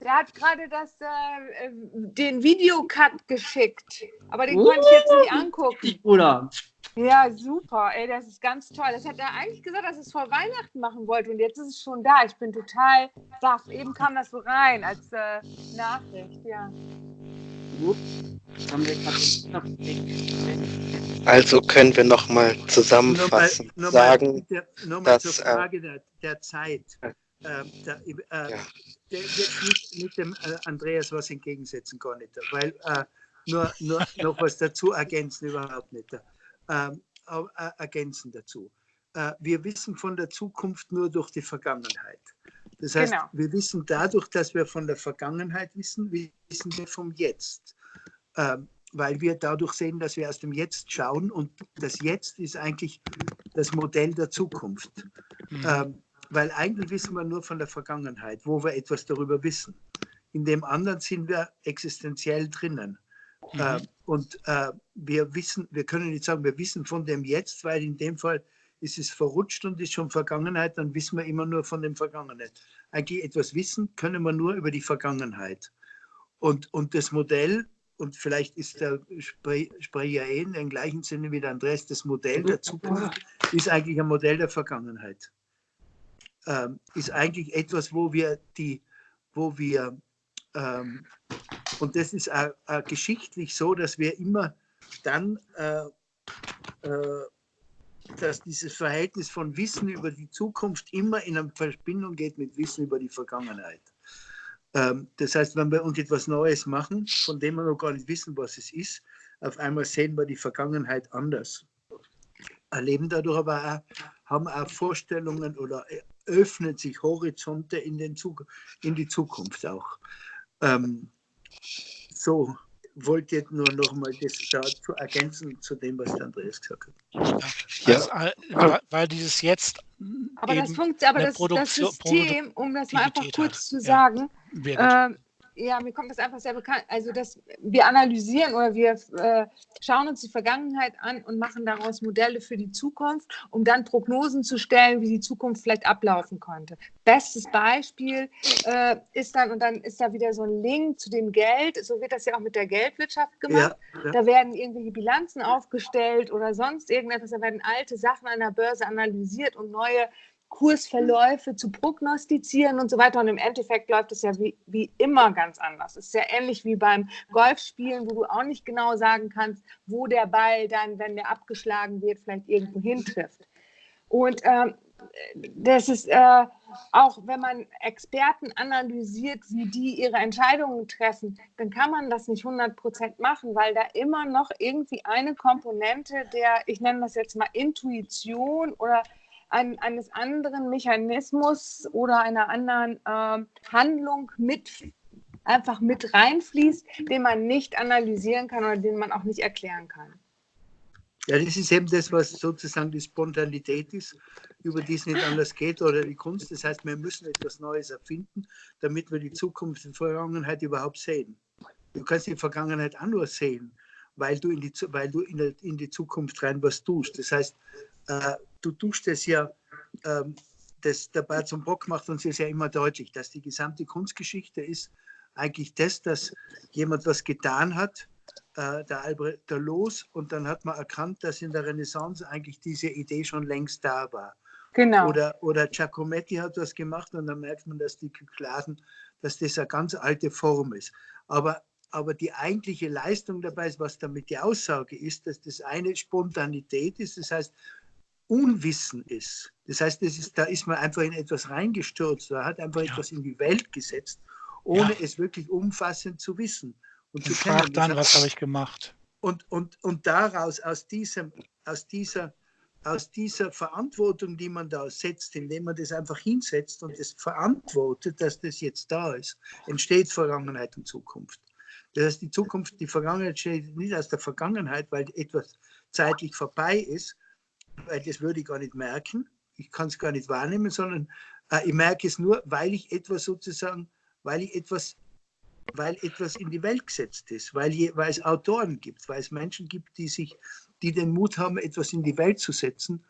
Der hat gerade das, äh, den Videocut geschickt, aber den uh, konnte ich jetzt nicht angucken. Bruder. Ja, super. Ey, das ist ganz toll. Das hat er eigentlich gesagt, dass er es vor Weihnachten machen wollte und jetzt ist es schon da. Ich bin total baff. Eben kam das so rein als äh, Nachricht, ja. Also können wir nochmal zusammenfassen, nur mal, nur sagen, mal, nur mal dass, zur äh, Frage der, der Zeit. Äh, der, äh, ja. der wird nicht mit dem äh, Andreas was entgegensetzen kann, nicht, weil äh, nur, nur noch was dazu ergänzen überhaupt nicht. Ähm, äh, ergänzen dazu. Äh, wir wissen von der Zukunft nur durch die Vergangenheit. Das heißt, genau. wir wissen dadurch, dass wir von der Vergangenheit wissen, wissen wir vom Jetzt. Ähm, weil wir dadurch sehen, dass wir aus dem Jetzt schauen und das Jetzt ist eigentlich das Modell der Zukunft. Mhm. Ähm, weil eigentlich wissen wir nur von der Vergangenheit, wo wir etwas darüber wissen. In dem anderen sind wir existenziell drinnen. Mhm. Äh, und äh, wir wissen, wir können nicht sagen, wir wissen von dem Jetzt, weil in dem Fall ist es verrutscht und ist schon Vergangenheit, dann wissen wir immer nur von dem Vergangenheit. Eigentlich etwas wissen können wir nur über die Vergangenheit. Und, und das Modell, und vielleicht ist der Sprecher eh in dem gleichen Sinne wie der Andreas, das Modell der Zukunft ist eigentlich ein Modell der Vergangenheit. Ähm, ist eigentlich etwas, wo wir die, wo wir ähm, und das ist auch, auch geschichtlich so, dass wir immer dann, äh, äh, dass dieses Verhältnis von Wissen über die Zukunft immer in eine Verbindung geht mit Wissen über die Vergangenheit. Ähm, das heißt, wenn wir uns etwas Neues machen, von dem wir noch gar nicht wissen, was es ist, auf einmal sehen wir die Vergangenheit anders. Erleben dadurch aber auch, haben auch Vorstellungen oder öffnen sich Horizonte in, den Zug in die Zukunft auch. Ähm, so, wollte jetzt nur noch mal das dazu ergänzen zu dem, was der Andreas gesagt hat. Ja. Also, weil dieses jetzt. Aber das funktioniert, aber das, das, System, um das mal einfach kurz hat. zu sagen, ja. Ja, mir kommt das einfach sehr bekannt. Also, dass wir analysieren oder wir äh, schauen uns die Vergangenheit an und machen daraus Modelle für die Zukunft, um dann Prognosen zu stellen, wie die Zukunft vielleicht ablaufen könnte. Bestes Beispiel äh, ist dann, und dann ist da wieder so ein Link zu dem Geld, so wird das ja auch mit der Geldwirtschaft gemacht. Ja, ja. Da werden irgendwelche Bilanzen aufgestellt oder sonst irgendetwas, da werden alte Sachen an der Börse analysiert und neue Kursverläufe zu prognostizieren und so weiter. Und im Endeffekt läuft es ja wie, wie immer ganz anders. Es ist ja ähnlich wie beim Golfspielen, wo du auch nicht genau sagen kannst, wo der Ball dann, wenn der abgeschlagen wird, vielleicht irgendwo hintrifft. Und ähm, das ist äh, auch, wenn man Experten analysiert, wie die ihre Entscheidungen treffen, dann kann man das nicht 100 Prozent machen, weil da immer noch irgendwie eine Komponente der, ich nenne das jetzt mal Intuition oder ein, eines anderen Mechanismus oder einer anderen äh, Handlung mit einfach mit reinfließt, den man nicht analysieren kann oder den man auch nicht erklären kann. Ja, das ist eben das, was sozusagen die Spontanität ist, über die es nicht anders geht, oder die Kunst. Das heißt, wir müssen etwas Neues erfinden, damit wir die Zukunft und Vergangenheit überhaupt sehen. Du kannst die Vergangenheit auch nur sehen, weil du in die, weil du in, in die Zukunft rein was tust. Das heißt, äh, du tust es ja, ähm, das, der Bart zum Bock macht uns ja immer deutlich, dass die gesamte Kunstgeschichte ist eigentlich das, dass jemand was getan hat, äh, der Albrecht der Los, und dann hat man erkannt, dass in der Renaissance eigentlich diese Idee schon längst da war. Genau. Oder, oder Giacometti hat was gemacht und dann merkt man, dass die Kykladen, dass das eine ganz alte Form ist. Aber, aber die eigentliche Leistung dabei ist, was damit die Aussage ist, dass das eine Spontanität ist, das heißt, Unwissen ist. Das heißt, das ist, da ist man einfach in etwas reingestürzt, da hat einfach ja. etwas in die Welt gesetzt, ohne ja. es wirklich umfassend zu wissen. Und, und zu kennen. dann, was habe ich gemacht? Und, und, und daraus, aus, diesem, aus, dieser, aus dieser Verantwortung, die man da setzt, indem man das einfach hinsetzt und es verantwortet, dass das jetzt da ist, entsteht Vergangenheit und Zukunft. Das heißt, die Zukunft, die Vergangenheit steht nicht aus der Vergangenheit, weil etwas zeitlich vorbei ist, weil das würde ich gar nicht merken. Ich kann es gar nicht wahrnehmen, sondern äh, ich merke es nur, weil ich etwas sozusagen, weil ich etwas, weil etwas in die Welt gesetzt ist, weil, je, weil es Autoren gibt, weil es Menschen gibt, die sich, die den Mut haben, etwas in die Welt zu setzen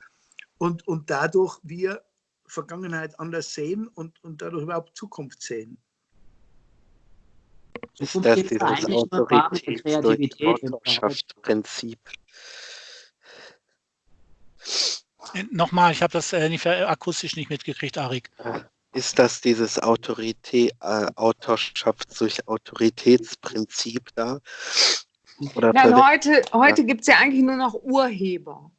und, und dadurch wir Vergangenheit anders sehen und, und dadurch überhaupt Zukunft sehen. Ist das dieses Autoritäts-Prinzip? Äh, nochmal, ich habe das äh, nicht, äh, akustisch nicht mitgekriegt, Arik. Ist das dieses Autorität, äh, Autorschafts- durch Autoritätsprinzip da? Oder Nein, heute, heute ja. gibt es ja eigentlich nur noch Urheber.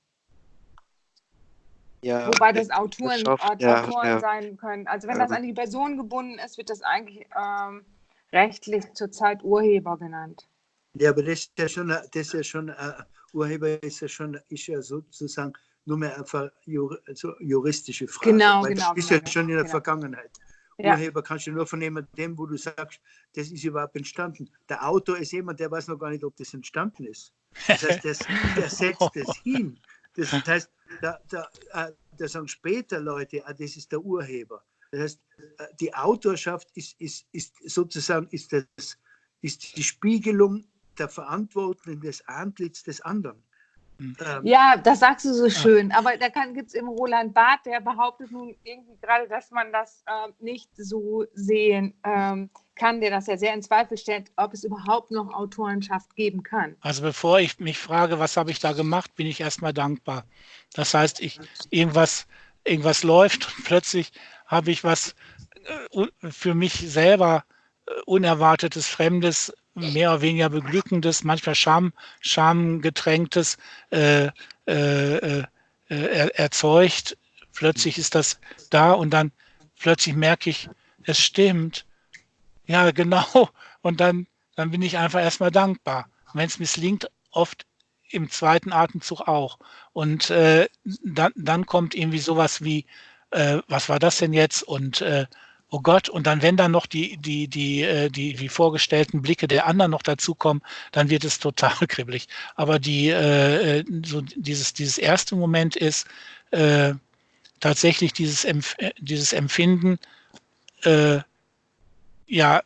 Ja, Wobei das Autoren, Autoren ja. sein können. Also wenn das an die Person gebunden ist, wird das eigentlich ähm, rechtlich zurzeit Urheber genannt. Ja, aber das ist ja schon, das ist ja schon uh, Urheber ist ja schon, ist ja sozusagen nur mehr einfach also juristische Frage. Genau, weil genau. Das ist genau, ja schon in der genau. Vergangenheit. Ja. Urheber kannst du nur von jemandem, wo du sagst, das ist überhaupt entstanden. Der Autor ist jemand, der weiß noch gar nicht, ob das entstanden ist. Das heißt, das, der setzt das hin. Das heißt, da, da, äh, da sagen später Leute, ah, das ist der Urheber. Das heißt, äh, die Autorschaft ist, ist, ist sozusagen ist das, ist die Spiegelung der Verantwortung des Antlitz des anderen. Ähm, ja, das sagst du so schön. Aber da gibt es eben Roland Barth, der behauptet nun irgendwie gerade, dass man das äh, nicht so sehen ähm, kann, der das ja sehr in Zweifel stellt, ob es überhaupt noch Autorenschaft geben kann. Also bevor ich mich frage, was habe ich da gemacht, bin ich erstmal dankbar. Das heißt, ich irgendwas, irgendwas läuft und plötzlich habe ich was äh, für mich selber äh, unerwartetes, fremdes mehr oder weniger beglückendes, manchmal Scham, schamgetränktes äh, äh, äh, er, erzeugt. Plötzlich ist das da und dann plötzlich merke ich, es stimmt. Ja, genau. Und dann, dann bin ich einfach erstmal dankbar. Wenn es misslingt, oft im zweiten Atemzug auch. Und äh, dann, dann kommt irgendwie sowas wie, äh, was war das denn jetzt? Und äh, oh Gott, und dann, wenn dann noch die, die, die, äh, die, die vorgestellten Blicke der anderen noch dazukommen, dann wird es total kribbelig. Aber die, äh, äh, so dieses, dieses erste Moment ist äh, tatsächlich dieses, Empf dieses Empfinden, äh, ja,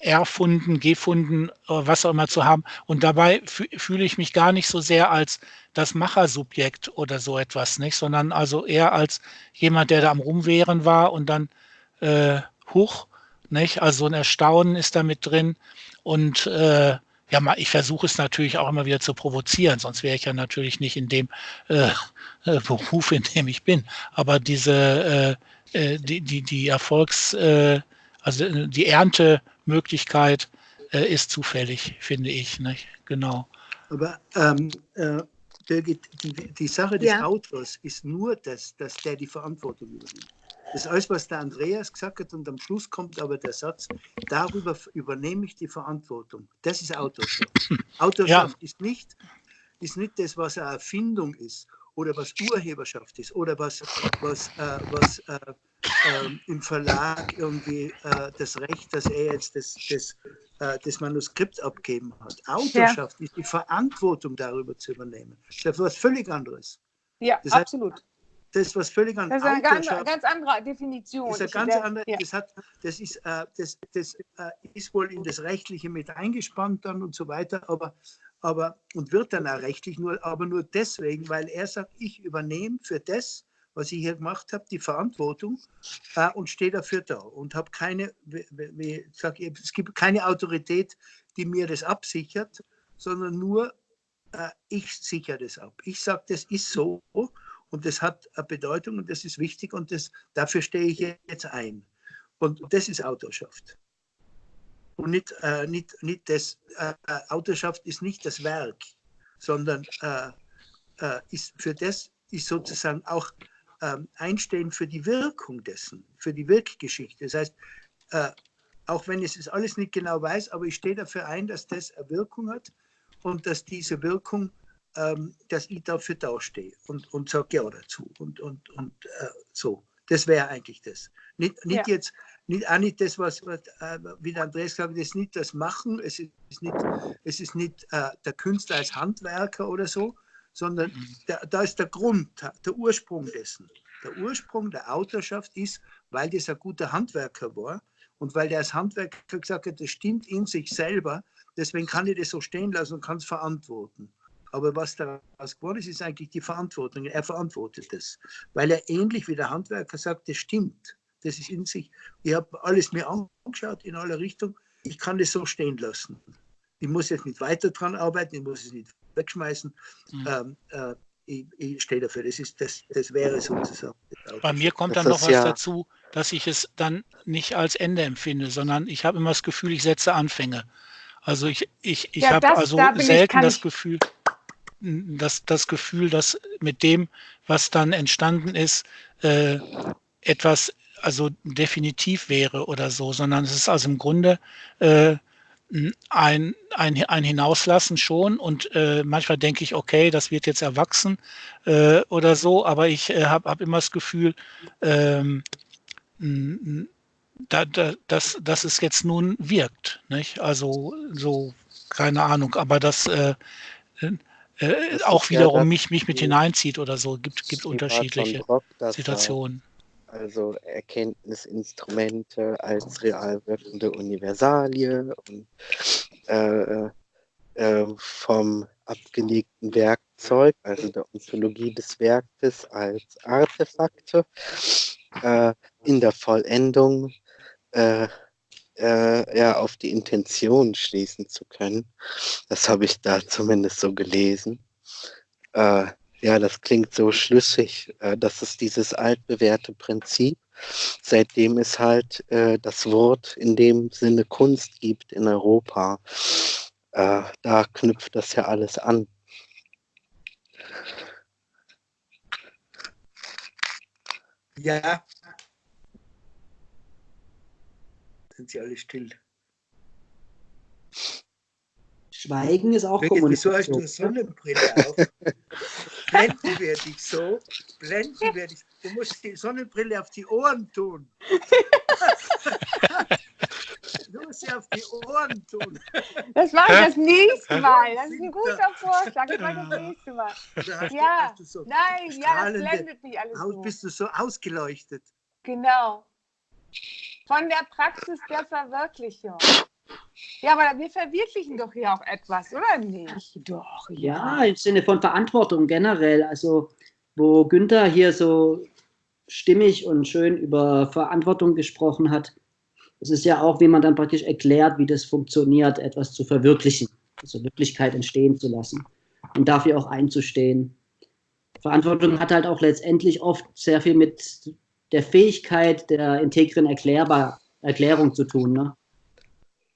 erfunden, gefunden, was auch immer zu haben. Und dabei fühle ich mich gar nicht so sehr als das Machersubjekt oder so etwas, nicht, sondern also eher als jemand, der da am Rumwehren war und dann äh, hoch. Nicht? Also so ein Erstaunen ist da mit drin. Und äh, ja, ich versuche es natürlich auch immer wieder zu provozieren, sonst wäre ich ja natürlich nicht in dem äh, äh Beruf, in dem ich bin. Aber diese, äh, äh die, die, die Erfolgs-, äh, also die Erntemöglichkeit äh, ist zufällig, finde ich. Nicht? Genau. Aber ähm, äh, die, die, Sache des ja. Autors ist nur, das, dass der die Verantwortung übernimmt. Das ist alles, was der Andreas gesagt hat und am Schluss kommt aber der Satz, darüber übernehme ich die Verantwortung. Das ist Autorschaft. Autorschaft ja. ist, nicht, ist nicht das, was eine Erfindung ist oder was Urheberschaft ist oder was, was, äh, was äh, äh, im Verlag irgendwie äh, das Recht, dass er jetzt das, das, äh, das Manuskript abgeben hat. Autorschaft ja. ist die Verantwortung darüber zu übernehmen. Das ist etwas völlig anderes. Ja, das absolut. Das ist was völlig anderes. Das ist eine ganz, ganz andere Definition. Das ist, eine ganz andere, ja. das, hat, das, ist, äh, das, das äh, ist wohl in das Rechtliche mit eingespannt dann und so weiter, aber, aber und wird dann auch rechtlich, nur, aber nur deswegen, weil er sagt, ich übernehme für das, was ich hier gemacht habe, die Verantwortung äh, und stehe dafür da und habe keine, wie, wie sag es gibt keine Autorität, die mir das absichert, sondern nur äh, ich sichere das ab. Ich sage, das ist so und das hat eine Bedeutung und das ist wichtig und das, dafür stehe ich jetzt ein. Und das ist Autorschaft. Und nicht, äh, nicht, nicht das, äh, Autorschaft ist nicht das Werk, sondern äh, äh ist für das ist sozusagen auch ähm, Einstehen für die Wirkung dessen, für die Wirkgeschichte. Das heißt, äh, auch wenn ich es alles nicht genau weiß, aber ich stehe dafür ein, dass das eine Wirkung hat und dass diese Wirkung ähm, dass ich dafür dastehe und, und sage ja dazu und, und, und äh, so. Das wäre eigentlich das. Nicht, nicht ja. jetzt, nicht, auch nicht das, was, was äh, wie der Andreas gesagt hat, das ist nicht das Machen, es ist nicht, es ist nicht äh, der Künstler als Handwerker oder so, sondern der, da ist der Grund, der Ursprung dessen. Der Ursprung der Autorschaft ist, weil das ein guter Handwerker war und weil der als Handwerker gesagt hat, das stimmt in sich selber, deswegen kann ich das so stehen lassen und kann es verantworten. Aber was daraus geworden ist, ist eigentlich die Verantwortung. Er verantwortet es, weil er ähnlich wie der Handwerker sagt, das stimmt. Das ist in sich. Ich habe alles mir angeschaut in aller Richtung. Ich kann das so stehen lassen. Ich muss jetzt nicht weiter dran arbeiten, ich muss es nicht wegschmeißen. Mhm. Ähm, äh, ich, ich stehe dafür. Das, ist, das, das wäre sozusagen. Bei mir kommt dann noch was ja dazu, dass ich es dann nicht als Ende empfinde, sondern ich habe immer das Gefühl, ich setze Anfänge. Also ich, ich, ich ja, habe also da selten das Gefühl, das, das Gefühl, dass mit dem, was dann entstanden ist, äh, etwas also definitiv wäre oder so, sondern es ist also im Grunde äh, ein, ein, ein Hinauslassen schon und äh, manchmal denke ich, okay, das wird jetzt erwachsen äh, oder so, aber ich äh, habe hab immer das Gefühl, ähm, da, da, dass, dass es jetzt nun wirkt. Nicht? Also so, keine Ahnung, aber das äh, äh, auch wiederum ja, mich, mich mit hineinzieht oder so. Gibt, gibt unterschiedliche Rock, Situationen. Also Erkenntnisinstrumente als real wirkende Universalie und äh, äh, vom abgelegten Werkzeug, also der Ontologie des Werkes als Artefakte, äh, in der Vollendung äh, ja, auf die Intention schließen zu können. Das habe ich da zumindest so gelesen. Äh, ja, das klingt so schlüssig. Äh, das ist dieses altbewährte Prinzip, seitdem es halt äh, das Wort in dem Sinne Kunst gibt in Europa. Äh, da knüpft das ja alles an. Ja. Sind sie alle still? Schweigen ist auch Birgit, Wieso hast du Kommunikation. eine Sonnenbrille auf? blenden wir dich so, blenden wir dich. Du musst die Sonnenbrille auf die Ohren tun. du musst sie auf die Ohren tun. Das mache ich das nächste? Mal. Das ist ein guter Vorschlag. Das mache ich das nächste Mal. Hast Ja, du, hast du so Nein, ja, das blendet mich alles bist du so ausgeleuchtet? Genau. Von der Praxis der Verwirklichung. Ja, aber wir verwirklichen doch hier auch etwas, oder nicht? Doch, Ja, im Sinne von Verantwortung generell. Also, wo Günther hier so stimmig und schön über Verantwortung gesprochen hat, es ist ja auch, wie man dann praktisch erklärt, wie das funktioniert, etwas zu verwirklichen, also Wirklichkeit entstehen zu lassen und dafür auch einzustehen. Verantwortung hat halt auch letztendlich oft sehr viel mit der Fähigkeit der integren Erklärbar Erklärung zu tun. Ne?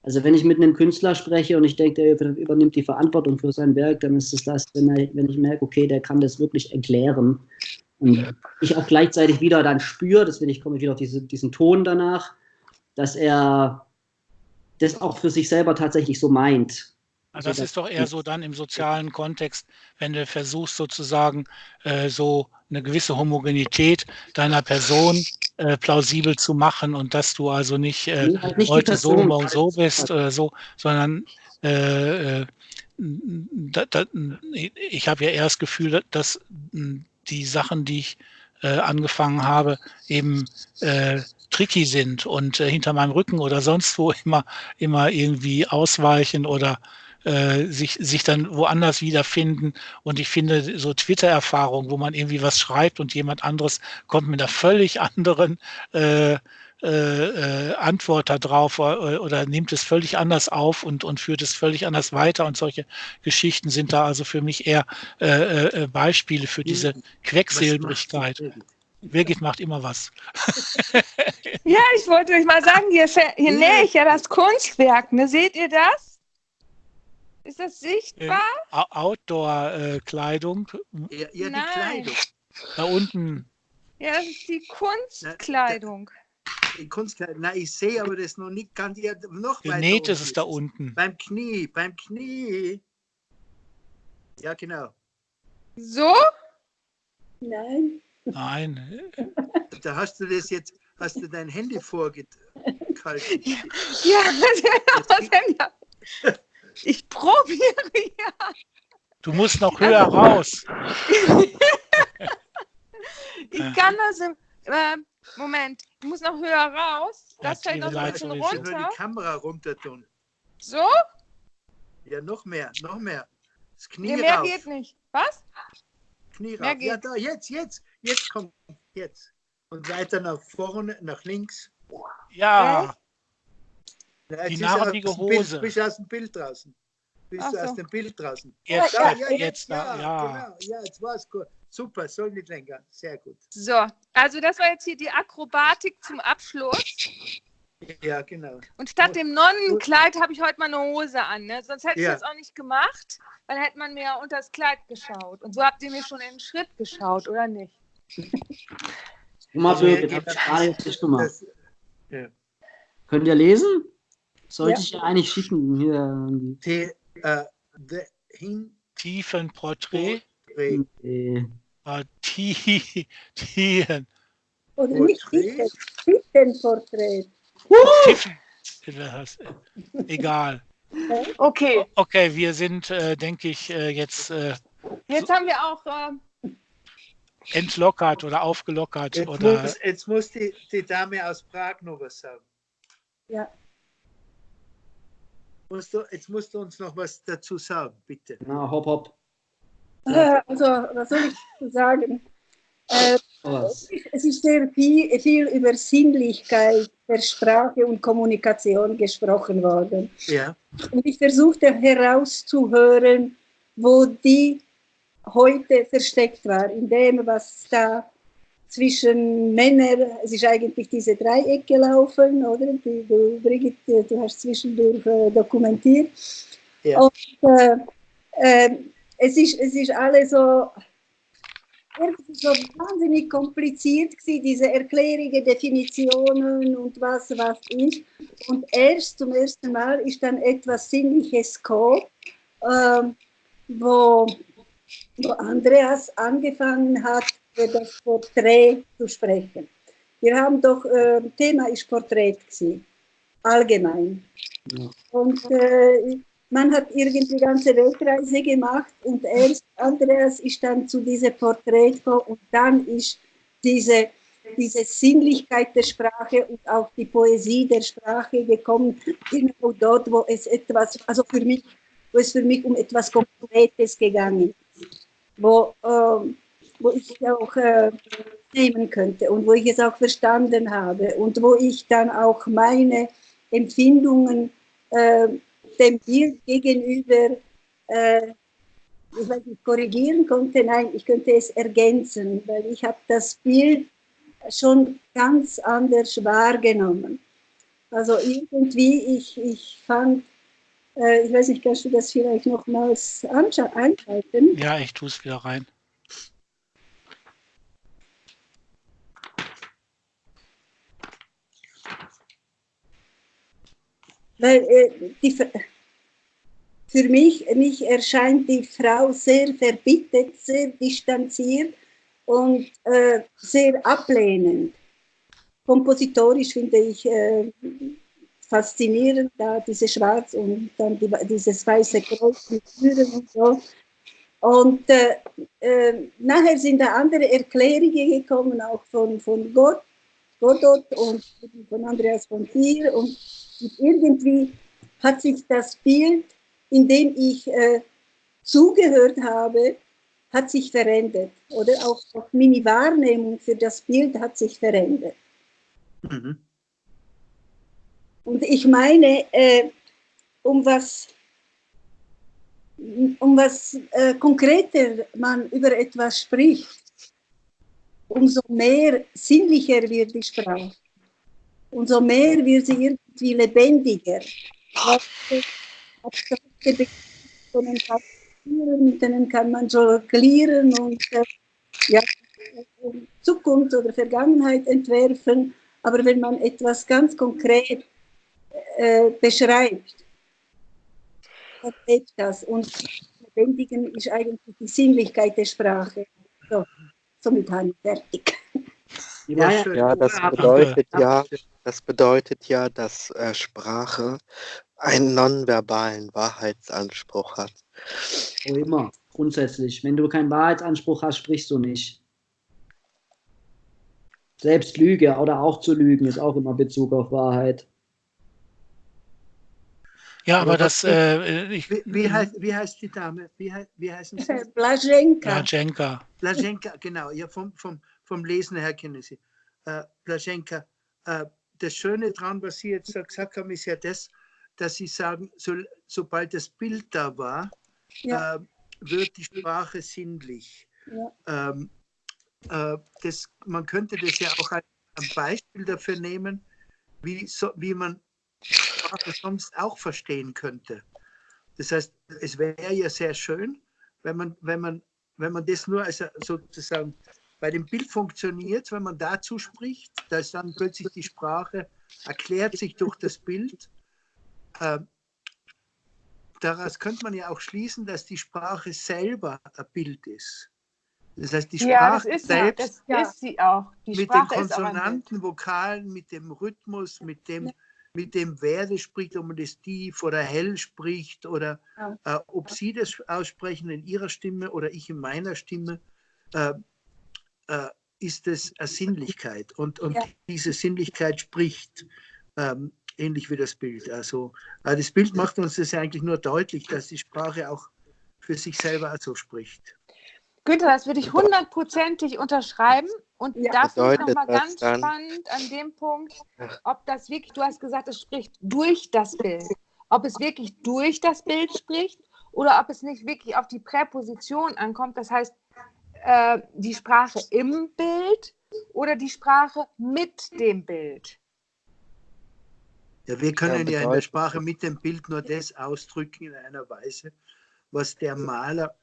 Also wenn ich mit einem Künstler spreche und ich denke, der über- übernimmt die Verantwortung für sein Werk, dann ist es das, wenn, er, wenn ich merke, okay, der kann das wirklich erklären. Und ich auch gleichzeitig wieder dann spüre, deswegen ich komme wieder auf diese, diesen Ton danach, dass er das auch für sich selber tatsächlich so meint. Also das das- ist doch eher so dann im sozialen Kontext, wenn du versuchst sozusagen äh, so eine gewisse Homogenität deiner Person äh, plausibel zu machen und dass du also nicht, äh, nicht heute so, morgen so bist oder so, sondern äh, äh, da, da, ich habe ja eher das Gefühl, dass mh, die Sachen, die ich äh, angefangen habe, eben äh, tricky sind und äh, hinter meinem Rücken oder sonst wo immer, immer irgendwie ausweichen oder äh, sich, sich dann woanders wiederfinden. Und ich finde, so Twitter-Erfahrungen, wo man irgendwie was schreibt und jemand anderes kommt mit einer völlig anderen äh, äh, äh, Antwort darauf oder, oder nimmt es völlig anders auf und, und führt es völlig anders weiter. Und solche Geschichten sind da also für mich eher äh, äh, Beispiele für diese Quecksilbrigkeit. Was machst du, Birgit macht immer was. Ja, ich wollte euch mal sagen, hier, hier nähe ich ja das Kunstwerk. Ne? Seht ihr das? Ist das sichtbar? Au- Outdoor-Kleidung. Ja, ja die Nein. Kleidung. Da unten. Ja, das ist die Kunstkleidung. Die Kunstkleidung. Na, ich sehe aber das noch nicht ganz. Ja, noch weiter Genäht ist es da unten. Beim Knie, beim Knie. Ja, genau. So? Nein. Nein. Da hast du das jetzt, hast du dein Handy vorgehalten. Ja, was denn da? Ich probiere ja. Du musst noch höher raus. Ich kann das im. Äh, Moment, ich muss noch höher raus. Das Ja, fällt noch ein bisschen wir Nur runter. die Kamera runter tun. So? Ja, noch mehr, noch mehr. Das Knie Nee, mehr rauf. geht nicht. Was? Knie Mehr rauf. Ja, geht. da, jetzt, jetzt, jetzt kommt, jetzt. Und weiter nach vorne, nach links. Ja, Ja, Die narrige aus dem Bild, Hose. Bist du aus dem Bild draußen? Bist Ach du aus so. dem Bild draußen? jetzt, Da, jetzt, jetzt da, ja. Genau. Ja, jetzt war es gut. Super, soll nicht länger. Sehr gut. So, also das war jetzt hier die Akrobatik zum Abschluss. Ja, genau. Und statt dem Nonnenkleid habe ich heute mal eine Hose an. Ne? Sonst hätte ich Ja. das auch nicht gemacht, weil hätte man mir ja unter das Kleid geschaut. Und so habt ihr mir schon in den Schritt geschaut, oder nicht? Oma Also, Birgit, ja, habt ihr gerade jetzt nicht gemacht. Das, ja. Könnt ihr lesen? Sollte Ja. ich ja eigentlich schicken. Hier irgendwie. Die, äh, the hin, Tiefenporträt. Äh, War tie, Tien. Oder nicht Porträt? Titelporträt. Tiefen. Egal. Okay, Okay, wir sind, äh, denke ich, äh, jetzt äh, jetzt haben wir auch. Äh, entlockert oder aufgelockert jetzt, oder muss, jetzt muss die, die Dame aus Prag noch was sagen. Ja. Musst du, jetzt musst du uns noch was dazu sagen, bitte. Na, hopp, hopp. Äh, Also, was soll ich dazu sagen? Äh, es ist sehr viel, viel über Sinnlichkeit der Sprache und Kommunikation gesprochen worden. Ja, Und ich versuchte herauszuhören, wo die heute versteckt war, in dem, was da zwischen Männern, es ist eigentlich diese Dreieck gelaufen, oder? Die, du, Brigitte, du hast zwischendurch äh, dokumentiert. Ja. Und äh, äh, es, ist, es ist alles so, irgendwie so wahnsinnig kompliziert gewesen, diese Erklärungen, Definitionen und was, was ist. Und erst zum ersten Mal ist dann etwas Sinnliches gekommen, ähm, wo, wo Andreas angefangen hat, über das Porträt zu sprechen. Wir haben doch, äh, Thema ist Porträt gewesen, allgemein. Ja. Und äh, man hat irgendwie ganze Weltreise gemacht und erst Andreas ist dann zu diesem Porträt gekommen und dann ist diese, diese Sinnlichkeit der Sprache und auch die Poesie der Sprache gekommen, genau dort, wo es etwas, also für mich, wo es für mich um etwas Konkretes gegangen ist, wo, ähm, wo ich auch äh, nehmen könnte und wo ich es auch verstanden habe und wo ich dann auch meine Empfindungen äh, dem Bild gegenüber, äh, ich weiß nicht, korrigieren konnte. Nein, ich könnte es ergänzen, weil ich habe das Bild schon ganz anders wahrgenommen. Also irgendwie, ich, ich fand, äh, ich weiß nicht, kannst du das vielleicht nochmals einschalten? Ja, ich tue es wieder rein. Weil äh, die, für mich, mich erscheint die Frau sehr verbittet, sehr distanziert und äh, sehr ablehnend. Kompositorisch finde ich äh, faszinierend, da diese Schwarz und dann die, dieses weiße Kreuz mit Türen und so. Und äh, äh, nachher sind da andere Erklärungen gekommen, auch von, von Gott, Godot und von Andreas von Thier. Und irgendwie hat sich das Bild, in dem ich äh, zugehört habe, hat sich verändert. Oder auch, auch meine Wahrnehmung für das Bild hat sich verändert. mhm. Und ich meine, äh, um was, um was äh, konkreter man über etwas spricht, umso mehr sinnlicher wird die Sprache. Umso mehr wird sie irgendwie lebendiger. Mit denen kann man jonglieren und äh, ja, Zukunft oder Vergangenheit entwerfen. Aber wenn man etwas ganz konkret äh, beschreibt, dann lebt das. Und Lebendigen ist eigentlich die Sinnlichkeit der Sprache. So, somit habe ich fertig. Ja, ja. schön. Ja, das bedeutet ja, das bedeutet ja, dass äh, Sprache einen nonverbalen Wahrheitsanspruch hat. Wo immer, grundsätzlich. Wenn du keinen Wahrheitsanspruch hast, sprichst du nicht. Selbst Lüge oder auch zu lügen ist auch immer Bezug auf Wahrheit. Ja, aber, Aber das, was- äh, ich, Wie, wie, heißt, wie heißt die Dame? Wie, hei- wie heißen Sie? Blaženka. Blaženka. Blaženka, genau, ja, vom, vom, vom Lesen her kennen Sie. Äh, Blaženka, äh, das Schöne daran, was Sie jetzt gesagt haben, ist ja das, dass Sie sagen, so, sobald das Bild da war, Ja. äh, wird die Sprache sinnlich. Ja. Ähm, äh, das, man könnte das ja auch als Beispiel dafür nehmen, wie, so, wie man Sprache sonst auch verstehen könnte. Das heißt, es wäre ja sehr schön, wenn man, wenn man, wenn man das nur als sozusagen bei dem Bild funktioniert, wenn man dazu spricht, da ist dann plötzlich die Sprache, erklärt sich durch das Bild. Ähm, daraus könnte man ja auch schließen, dass die Sprache selber ein Bild ist. Das heißt, die Ja, das Sprache ist ja, selbst das Ja. ist sie auch. Die mit den Sprache. Konsonanten, Vokalen, mit dem Rhythmus, mit dem, Ja. mit dem wer das spricht, ob man das tief oder hell spricht oder Ja. äh, ob Sie das aussprechen in Ihrer Stimme oder ich in meiner Stimme, äh, äh, ist es eine Sinnlichkeit. Und, und Ja. diese Sinnlichkeit spricht. Ähm, ähnlich wie das Bild. Also äh, das Bild macht uns das eigentlich nur deutlich, dass die Sprache auch für sich selber so spricht. Günther, das würde ich hundertprozentig unterschreiben. Und Ja. das ist Bedeutet nochmal ganz dann- spannend an dem Punkt, ob das wirklich, du hast gesagt, es spricht durch das Bild. Ob es wirklich durch das Bild spricht oder ob es nicht wirklich auf die Präposition ankommt. Das heißt, äh, die Sprache im Bild oder die Sprache mit dem Bild. Ja, wir können ja, in der Sprache mit dem Bild nur das ausdrücken in einer Weise, was der Maler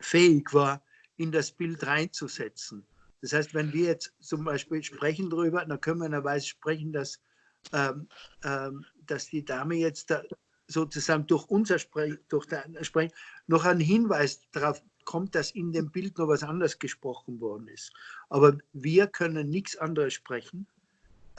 fähig war, in das Bild reinzusetzen. Das heißt, wenn wir jetzt zum Beispiel sprechen darüber, dann können wir in einer Weise sprechen, dass, ähm, ähm, dass die Dame jetzt da sozusagen durch unser Sprech, durch dein Sprechen noch einen Hinweis darauf kommt, dass in dem Bild noch was anderes gesprochen worden ist. Aber wir können nichts anderes sprechen.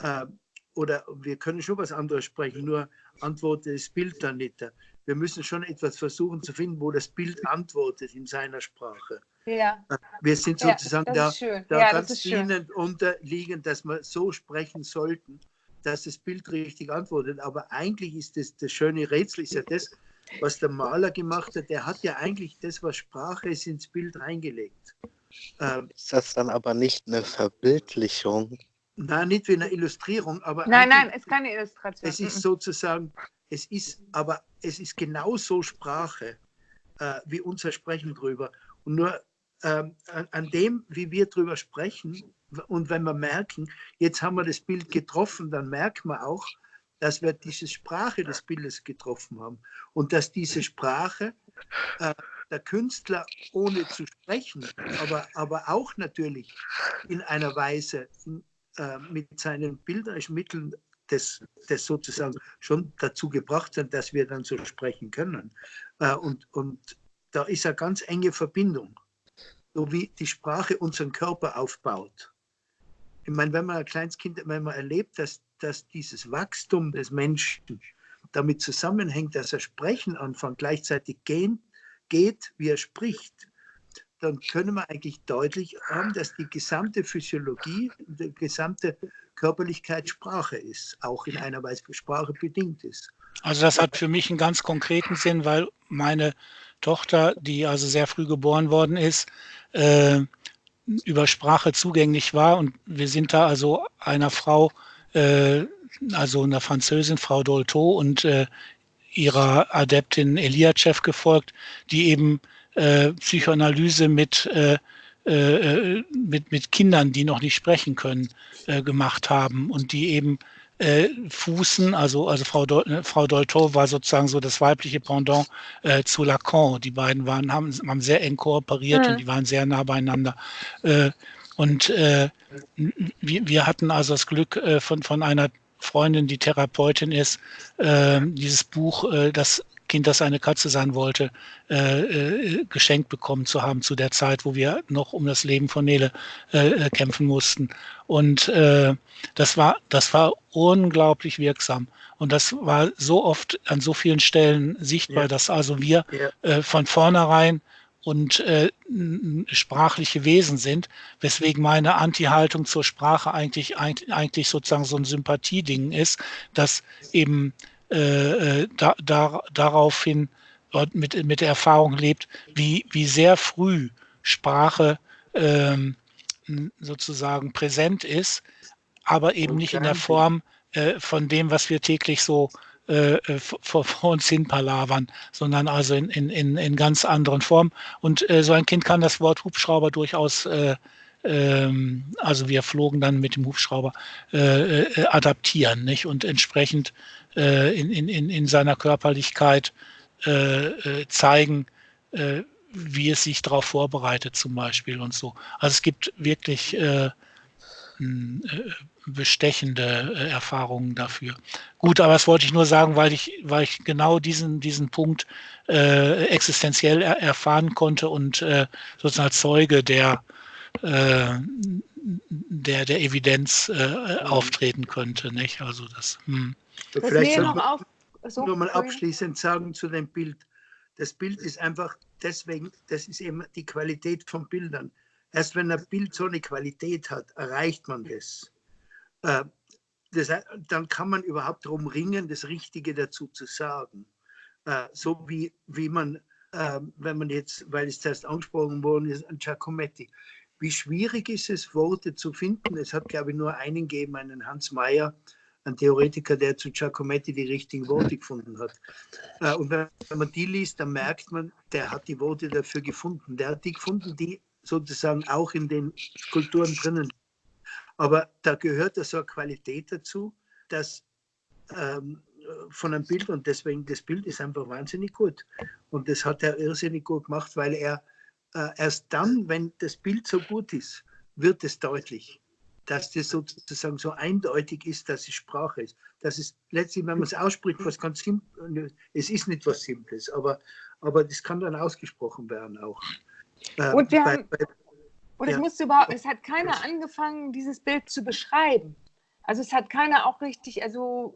Ähm, oder wir können schon was anderes sprechen, nur antwortet das Bild dann nicht. Wir müssen schon etwas versuchen zu finden, wo das Bild antwortet in seiner Sprache. Ja, Wir sind ja sozusagen das da, da Ja, das ganz ihnen unterliegend, dass wir so sprechen sollten, dass das Bild richtig antwortet. Aber eigentlich ist das, das schöne Rätsel, ist ja das, was der Maler gemacht hat. Der hat ja eigentlich das, was Sprache ist, ins Bild reingelegt. Ähm, Ist das dann aber nicht eine Verbildlichung? nein, nicht wie eine Illustrierung, aber Nein, nein, es ist keine Illustration. Es ist Mhm. sozusagen, es ist, aber es ist genauso Sprache äh, wie unser Sprechen drüber. Und nur ähm, an, an dem, wie wir drüber sprechen, und wenn wir merken, jetzt haben wir das Bild getroffen, dann merkt man auch, dass wir diese Sprache des Bildes getroffen haben. Und dass diese Sprache äh, der Künstler ohne zu sprechen, aber, aber auch natürlich in einer Weise äh, mit seinen bilderischen Mitteln das, das sozusagen schon dazu gebracht hat, dass wir dann so sprechen können. Äh, und, und da ist eine ganz enge Verbindung, so wie die Sprache unseren Körper aufbaut. Ich meine, wenn man ein kleines Kind, wenn man erlebt, dass, dass dieses Wachstum des Menschen damit zusammenhängt, dass er sprechen anfängt, gleichzeitig gehen, geht, wie er spricht, dann können wir eigentlich deutlich haben, dass die gesamte Physiologie, die gesamte Körperlichkeit Sprache ist, auch in einer Weise Sprache bedingt ist. Also das hat für mich einen ganz konkreten Sinn, weil meine Tochter, die also sehr früh geboren worden ist, äh, über Sprache zugänglich war. Und wir sind da also einer Frau, äh, also einer Französin, Frau Dolto und äh, ihrer Adeptin Eliachev gefolgt, die eben äh, Psychoanalyse mit, äh, äh, mit, mit Kindern, die noch nicht sprechen können, äh, gemacht haben und die eben äh, Fußen, also, also Frau, Dol, äh, Frau Dolto war sozusagen so das weibliche Pendant äh, zu Lacan. Die beiden waren, haben, haben sehr eng kooperiert Mhm. und die waren sehr nah beieinander. Äh, und äh, wir, wir hatten also das Glück äh, von, von einer Freundin, die Therapeutin ist, äh, dieses Buch, äh, das Kind, das eine Katze sein wollte, äh, äh, geschenkt bekommen zu haben zu der Zeit, wo wir noch um das Leben von Nele äh, äh, kämpfen mussten. Und äh, das war, das war unglaublich wirksam. Und das war so oft an so vielen Stellen sichtbar, Ja. dass also wir Ja. äh, von vornherein und äh, sprachliche Wesen sind, weswegen meine Anti-Haltung zur Sprache eigentlich, eigentlich, sozusagen so ein Sympathieding ist, dass eben äh, äh, da, da, daraufhin mit, mit der Erfahrung lebt, wie, wie sehr früh Sprache ähm, sozusagen präsent ist, aber eben nicht in der Form äh, von dem, was wir täglich so äh, äh, vor, vor uns hin palavern, sondern also in, in, in, in ganz anderen Formen. Und äh, so ein Kind kann das Wort Hubschrauber durchaus, äh, ähm, also wir flogen dann mit dem Hubschrauber, äh, äh, adaptieren, nicht? Und entsprechend äh, in, in, in, in seiner Körperlichkeit äh, äh, zeigen, äh, wie es sich darauf vorbereitet zum Beispiel und so. Also es gibt wirklich äh, äh, bestechende äh, Erfahrungen dafür. Gut, aber das wollte ich nur sagen, weil ich, weil ich genau diesen, diesen Punkt äh, existenziell er erfahren konnte und äh, sozusagen als Zeuge der, äh, der, der Evidenz äh, auftreten könnte. Nicht? Also das, hm. Was Vielleicht noch auf. So, nur mal abschließend sagen zu dem Bild. Das Bild ist einfach deswegen, das ist eben die Qualität von Bildern. Erst wenn ein Bild so eine Qualität hat, erreicht man das. Äh, das, dann kann man überhaupt darum ringen, das Richtige dazu zu sagen. Äh, so wie, wie man, äh, wenn man jetzt, weil es zuerst angesprochen worden ist, an Giacometti. Wie schwierig ist es, Worte zu finden? Es hat, glaube ich, nur einen gegeben, einen Hans Mayer, ein Theoretiker, der zu Giacometti die richtigen Worte gefunden hat. Und wenn man die liest, dann merkt man, der hat die Worte dafür gefunden. Der hat die gefunden, die sozusagen auch in den Skulpturen drinnen. Aber da gehört so eine Qualität dazu, dass ähm, von einem Bild und deswegen das Bild ist einfach wahnsinnig gut. Und das hat er irrsinnig gut gemacht, weil er äh, erst dann, wenn das Bild so gut ist, wird es deutlich, dass das sozusagen so eindeutig ist, dass es Sprache ist. Das ist letztlich, wenn man es ausspricht, was ganz simpel, es ist nicht was Simples, aber, aber das kann dann ausgesprochen werden auch. Äh, und wir bei, haben, bei, und ja. es musste überhaupt, es hat keiner angefangen, dieses Bild zu beschreiben. Also es hat keiner auch richtig, also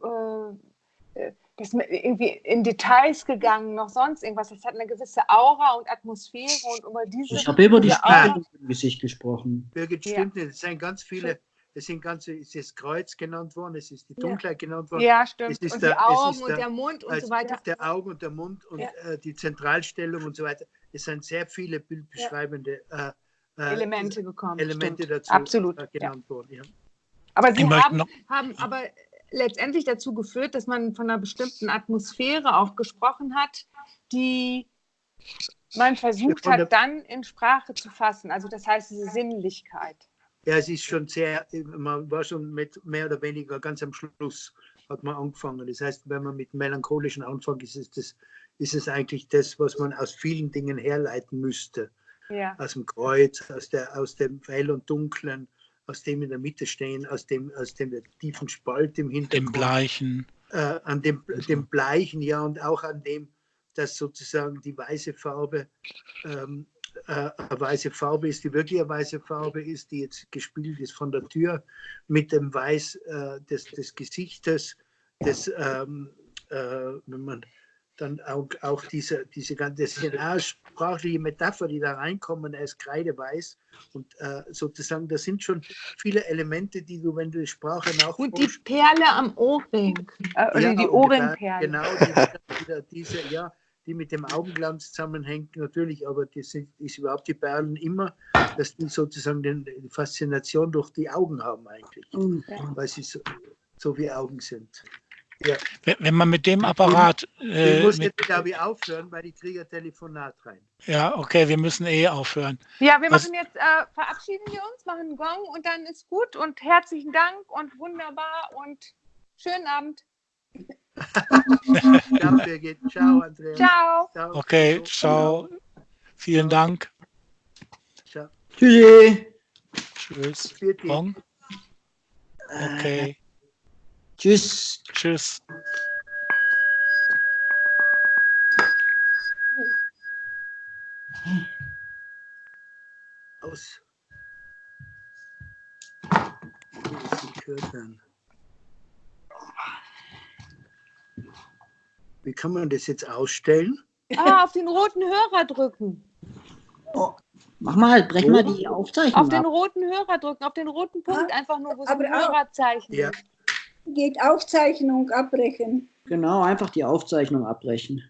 äh, äh das irgendwie in Details gegangen, noch sonst irgendwas. Das hat eine gewisse Aura und Atmosphäre und über diese. Ich habe über die Spannung im Gesicht gesprochen. Birgit, stimmt ja. nicht. Es sind ganz viele. Es sind ganze, es ist das Kreuz genannt worden, es ist die Dunkelheit ja. genannt worden. Ja, stimmt. und der, die Augen und der Mund und so weiter. Der Augen und der Mund und ja. äh, die Zentralstellung und so weiter. Es sind sehr viele bildbeschreibende äh, äh, Elemente gekommen. Elemente stimmt. dazu Absolut. Äh, genannt worden. Aber sie haben, haben aber letztendlich dazu geführt, dass man von einer bestimmten Atmosphäre auch gesprochen hat, die man versucht hat, dann in Sprache zu fassen. Also das heißt, diese Sinnlichkeit. Ja, es ist schon sehr, man war schon mit mehr oder weniger ganz am Schluss hat man angefangen. Das heißt, wenn man mit melancholischen anfängt, ist es, das, ist es eigentlich das, was man aus vielen Dingen herleiten müsste. Ja. Aus dem Kreuz, aus, der, aus dem Hell und Dunklen, aus dem in der Mitte stehen, aus dem, aus dem tiefen Spalt im Hintergrund. Dem Bleichen. Äh, an dem, dem Bleichen, ja, und auch an dem, dass sozusagen die weiße Farbe ähm, äh, eine weiße Farbe ist, die wirklich eine weiße Farbe ist, die jetzt gespielt ist von der Tür mit dem Weiß äh, des, des Gesichtes, des, ähm, äh, wenn man dann auch, auch diese, diese ganze sprachliche Metapher, die da reinkommen, er ist kreideweiß und äh, sozusagen, das sind schon viele Elemente, die du, wenn du die Sprache nachforschst. Und die Perle am Ohrring, äh, oder ja, die Ohrenperle. Genau, die, die, diese, ja, die mit dem Augenglanz zusammenhängt, natürlich, aber das sind, ist überhaupt die Perlen immer, dass die sozusagen den, die Faszination durch die Augen haben eigentlich, mhm. weil sie so, so wie Augen sind. Ja. Wenn man mit dem Apparat. Äh, ich muss jetzt, glaube ich, aufhören, weil ich kriege ein Telefonat rein. Ja, okay, wir müssen eh aufhören. Ja, wir machen jetzt, äh, verabschieden wir uns, machen einen Gong und dann ist gut und herzlichen Dank und wunderbar und schönen Abend. ciao, Birgit. Ciao, Andreas. Ciao. ciao. Okay, ciao. Vielen Dank. Ciao. Tschüssi. Tschüss. Gong. Okay. Tschüss. Tschüss. Aus. Wie kann man das jetzt ausstellen? Ah, auf den roten Hörer drücken. Oh, mach mal, brech oh. mal die Aufzeichnung. Auf ab. den roten Hörer drücken, auf den roten Punkt, ah, einfach nur, wo es ein Hörerzeichen ja. Geht Aufzeichnung abbrechen. Genau, einfach die Aufzeichnung abbrechen.